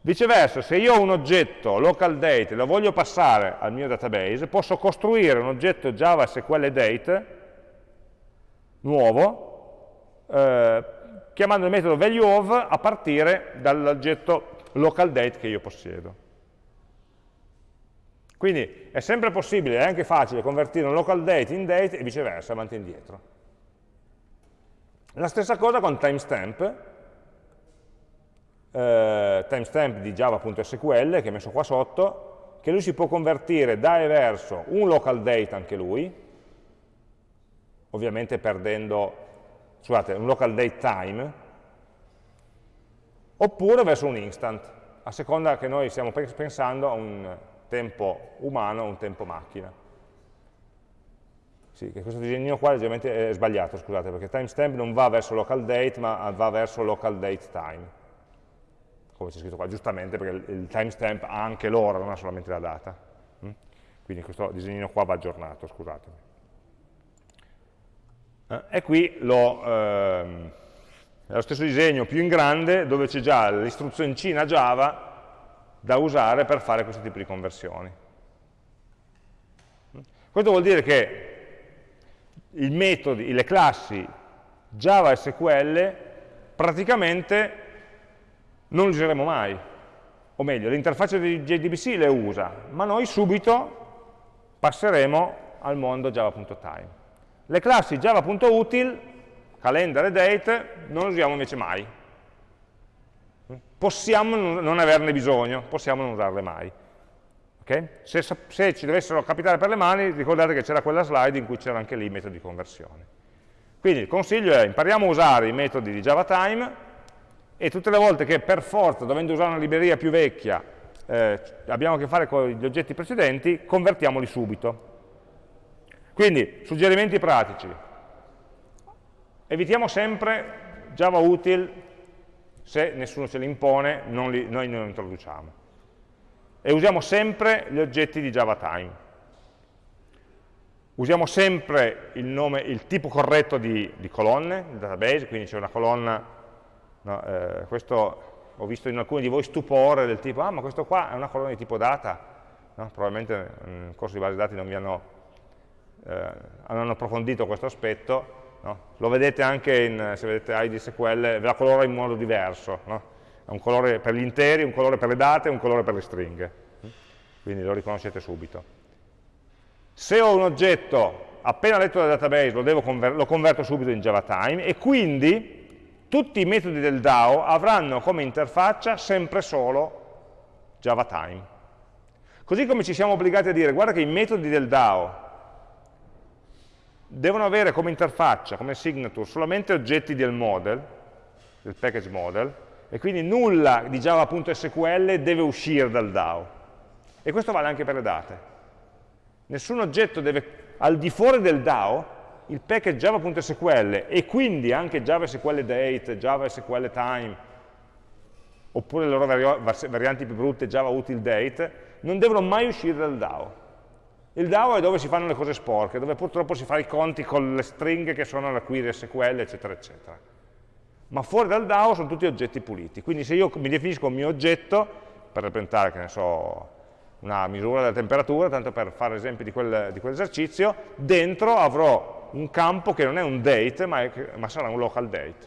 Viceversa, se io ho un oggetto localDate e lo voglio passare al mio database, posso costruire un oggetto Java SQL Date nuovo eh, chiamando il metodo valueOf a partire dall'oggetto localDate che io possiedo. Quindi è sempre possibile, è anche facile convertire un localDate in date e viceversa, avanti e indietro. La stessa cosa con timestamp, eh, timestamp di java.sql che è messo qua sotto, che lui si può convertire da e verso un localDate anche lui, ovviamente perdendo scusate, un local date time, oppure verso un instant, a seconda che noi stiamo pensando a un tempo umano o un tempo macchina. Sì, che questo disegnino qua leggermente è sbagliato, scusate, perché timestamp non va verso local date, ma va verso local date time. Come c'è scritto qua, giustamente, perché il timestamp ha anche l'ora, non ha solamente la data. Mm? Quindi questo disegnino qua va aggiornato, scusatemi. Eh, e qui lo, ehm, è lo stesso disegno più in grande dove c'è già l'istruzioncina Java da usare per fare questo tipo di conversioni. Questo vuol dire che i metodi, le classi Java SQL praticamente non li useremo mai, o meglio, l'interfaccia di JDBC le usa, ma noi subito passeremo al mondo java.time. Le classi java.util, calendar e date, non le usiamo invece mai. Possiamo non averne bisogno, possiamo non usarle mai. Okay? Se, se, ci dovessero capitare per le mani, ricordate che c'era quella slide in cui c'era anche lì il metodo di conversione. Quindi il consiglio è impariamo a usare i metodi di JavaTime e tutte le volte che per forza, dovendo usare una libreria più vecchia, eh, abbiamo a che fare con gli oggetti precedenti, convertiamoli subito. Quindi, suggerimenti pratici. Evitiamo sempre Java util, se nessuno ce li impone, li, noi non li introduciamo. E usiamo sempre gli oggetti di JavaTime usiamo sempre il, nome, il tipo corretto di, di, colonne, il database, quindi c'è una colonna, no, eh, questo ho visto in alcuni di voi stupore del tipo, ah ma questo qua è una colonna di tipo data, no? probabilmente nel corso di base dati non vi hanno, eh, hanno approfondito questo aspetto, no? lo vedete anche in, se vedete ID SQL, ve la colora in modo diverso, ha un colore per gli interi, un colore per le date e un colore per le stringhe, quindi lo riconoscete subito. Se ho un oggetto appena letto dal database lo, conver lo converto subito in JavaTime e quindi tutti i metodi del DAO avranno come interfaccia sempre solo JavaTime. Così come ci siamo obbligati a dire, guarda che i metodi del DAO devono avere come interfaccia, come signature, solamente oggetti del model, del package model, e quindi nulla di java.sql deve uscire dal DAO. E questo vale anche per le date. Nessun oggetto deve, al di fuori del DAO, il package java.sql e quindi anche java SQL date, java SQL time, oppure le loro varianti più brutte, java util date, non devono mai uscire dal DAO. Il DAO è dove si fanno le cose sporche, dove purtroppo si fa i conti con le stringhe che sono la query SQL, eccetera, eccetera. Ma fuori dal DAO sono tutti oggetti puliti. Quindi se io mi definisco un mio oggetto, per rappresentare, che ne so, una misura della temperatura, tanto per fare esempi di, quel, di quell'esercizio, dentro avrò un campo che non è un date, ma, è, ma sarà un local date,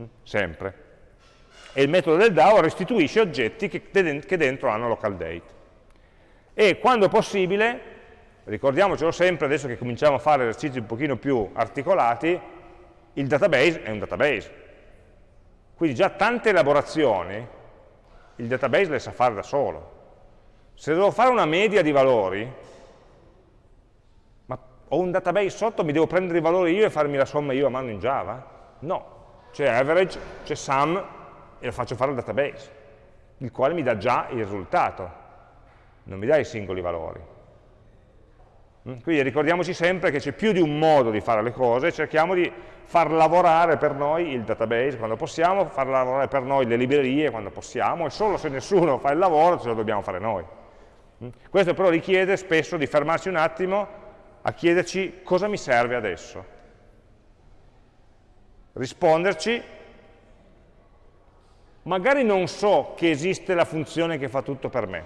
mm? sempre. E il metodo del DAO restituisce oggetti che, che dentro hanno local date. E quando possibile, ricordiamocelo sempre, adesso che cominciamo a fare esercizi un pochino più articolati, il database è un database. Quindi già tante elaborazioni il database le sa fare da solo se devo fare una media di valori, ma ho un database sotto, mi devo prendere i valori io e farmi la somma io a mano in Java? No, c'è average, c'è sum e lo faccio fare al database, il quale mi dà già il risultato, non mi dà i singoli valori. Mm? Quindi ricordiamoci sempre che c'è più di un modo di fare le cose, cerchiamo di far lavorare per noi il database quando possiamo, far lavorare per noi le librerie quando possiamo, e solo se nessuno fa il lavoro ce lo dobbiamo fare noi. Mm? Questo però richiede spesso di fermarsi un attimo a chiederci cosa mi serve adesso. Risponderci, magari non so che esiste la funzione che fa tutto per me,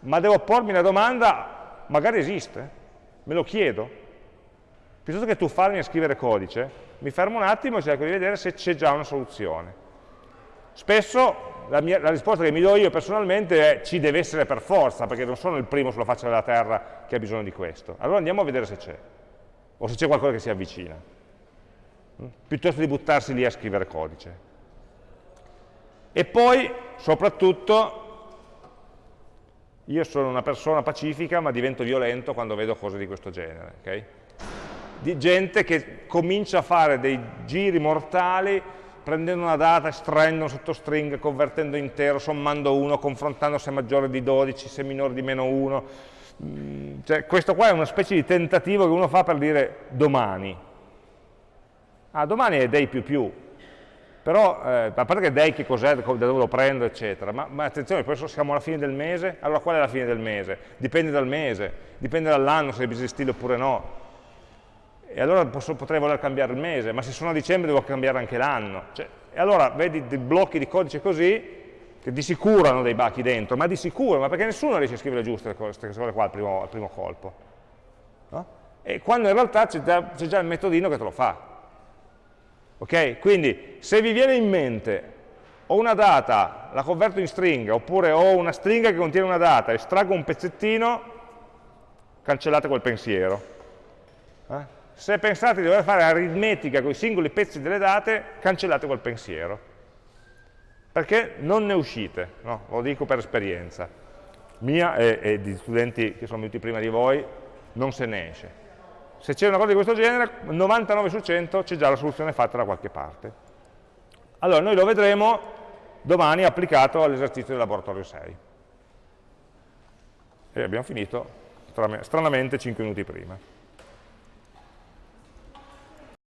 ma devo pormi la domanda, magari esiste, me lo chiedo. Piuttosto che tuffarmi a scrivere codice, mi fermo un attimo e cerco di vedere se c'è già una soluzione. Spesso la, mia, la, risposta che mi do io personalmente è ci deve essere per forza, perché non sono il primo sulla faccia della terra che ha bisogno di questo. Allora andiamo a vedere se c'è, o se c'è qualcosa che si avvicina, mm? piuttosto di buttarsi lì a scrivere codice. E poi, soprattutto, io sono una persona pacifica, ma divento violento quando vedo cose di questo genere. Okay? Di gente che comincia a fare dei giri mortali prendendo una data, estraendo sottostring, convertendo intero, sommando 1, confrontando se è maggiore di 12, se è minore di meno 1. Mm, cioè, questo qua è una specie di tentativo che uno fa per dire domani. Ah, domani è day più più. Però, eh, a parte che day che cos'è, da dove lo prendo, eccetera, ma, ma attenzione, poi siamo alla fine del mese, allora qual è la fine del mese? Dipende dal mese, dipende dall'anno se è bisestile oppure no e allora posso, potrei voler cambiare il mese, ma se sono a dicembre devo cambiare anche l'anno. Cioè, e allora vedi dei blocchi di codice così, che di sicuro hanno dei bachi dentro, ma di sicuro, ma perché nessuno riesce a scrivere giuste queste cose qua al primo, al primo colpo. No? E quando in realtà c'è già il metodino che te lo fa. Ok? Quindi se vi viene in mente ho una data, la converto in stringa, oppure ho una stringa che contiene una data, estraggo un pezzettino, cancellate quel pensiero. Eh? se pensate di dover fare aritmetica con i singoli pezzi delle date, cancellate quel pensiero, perché non ne uscite, no? lo dico per esperienza, mia e, e, di studenti che sono venuti prima di voi, non se ne esce. Se c'è una cosa di questo genere, 99 su 100 c'è già la soluzione fatta da qualche parte. Allora, noi lo vedremo domani applicato all'esercizio del laboratorio 6. E abbiamo finito, stranamente, 5 minuti prima.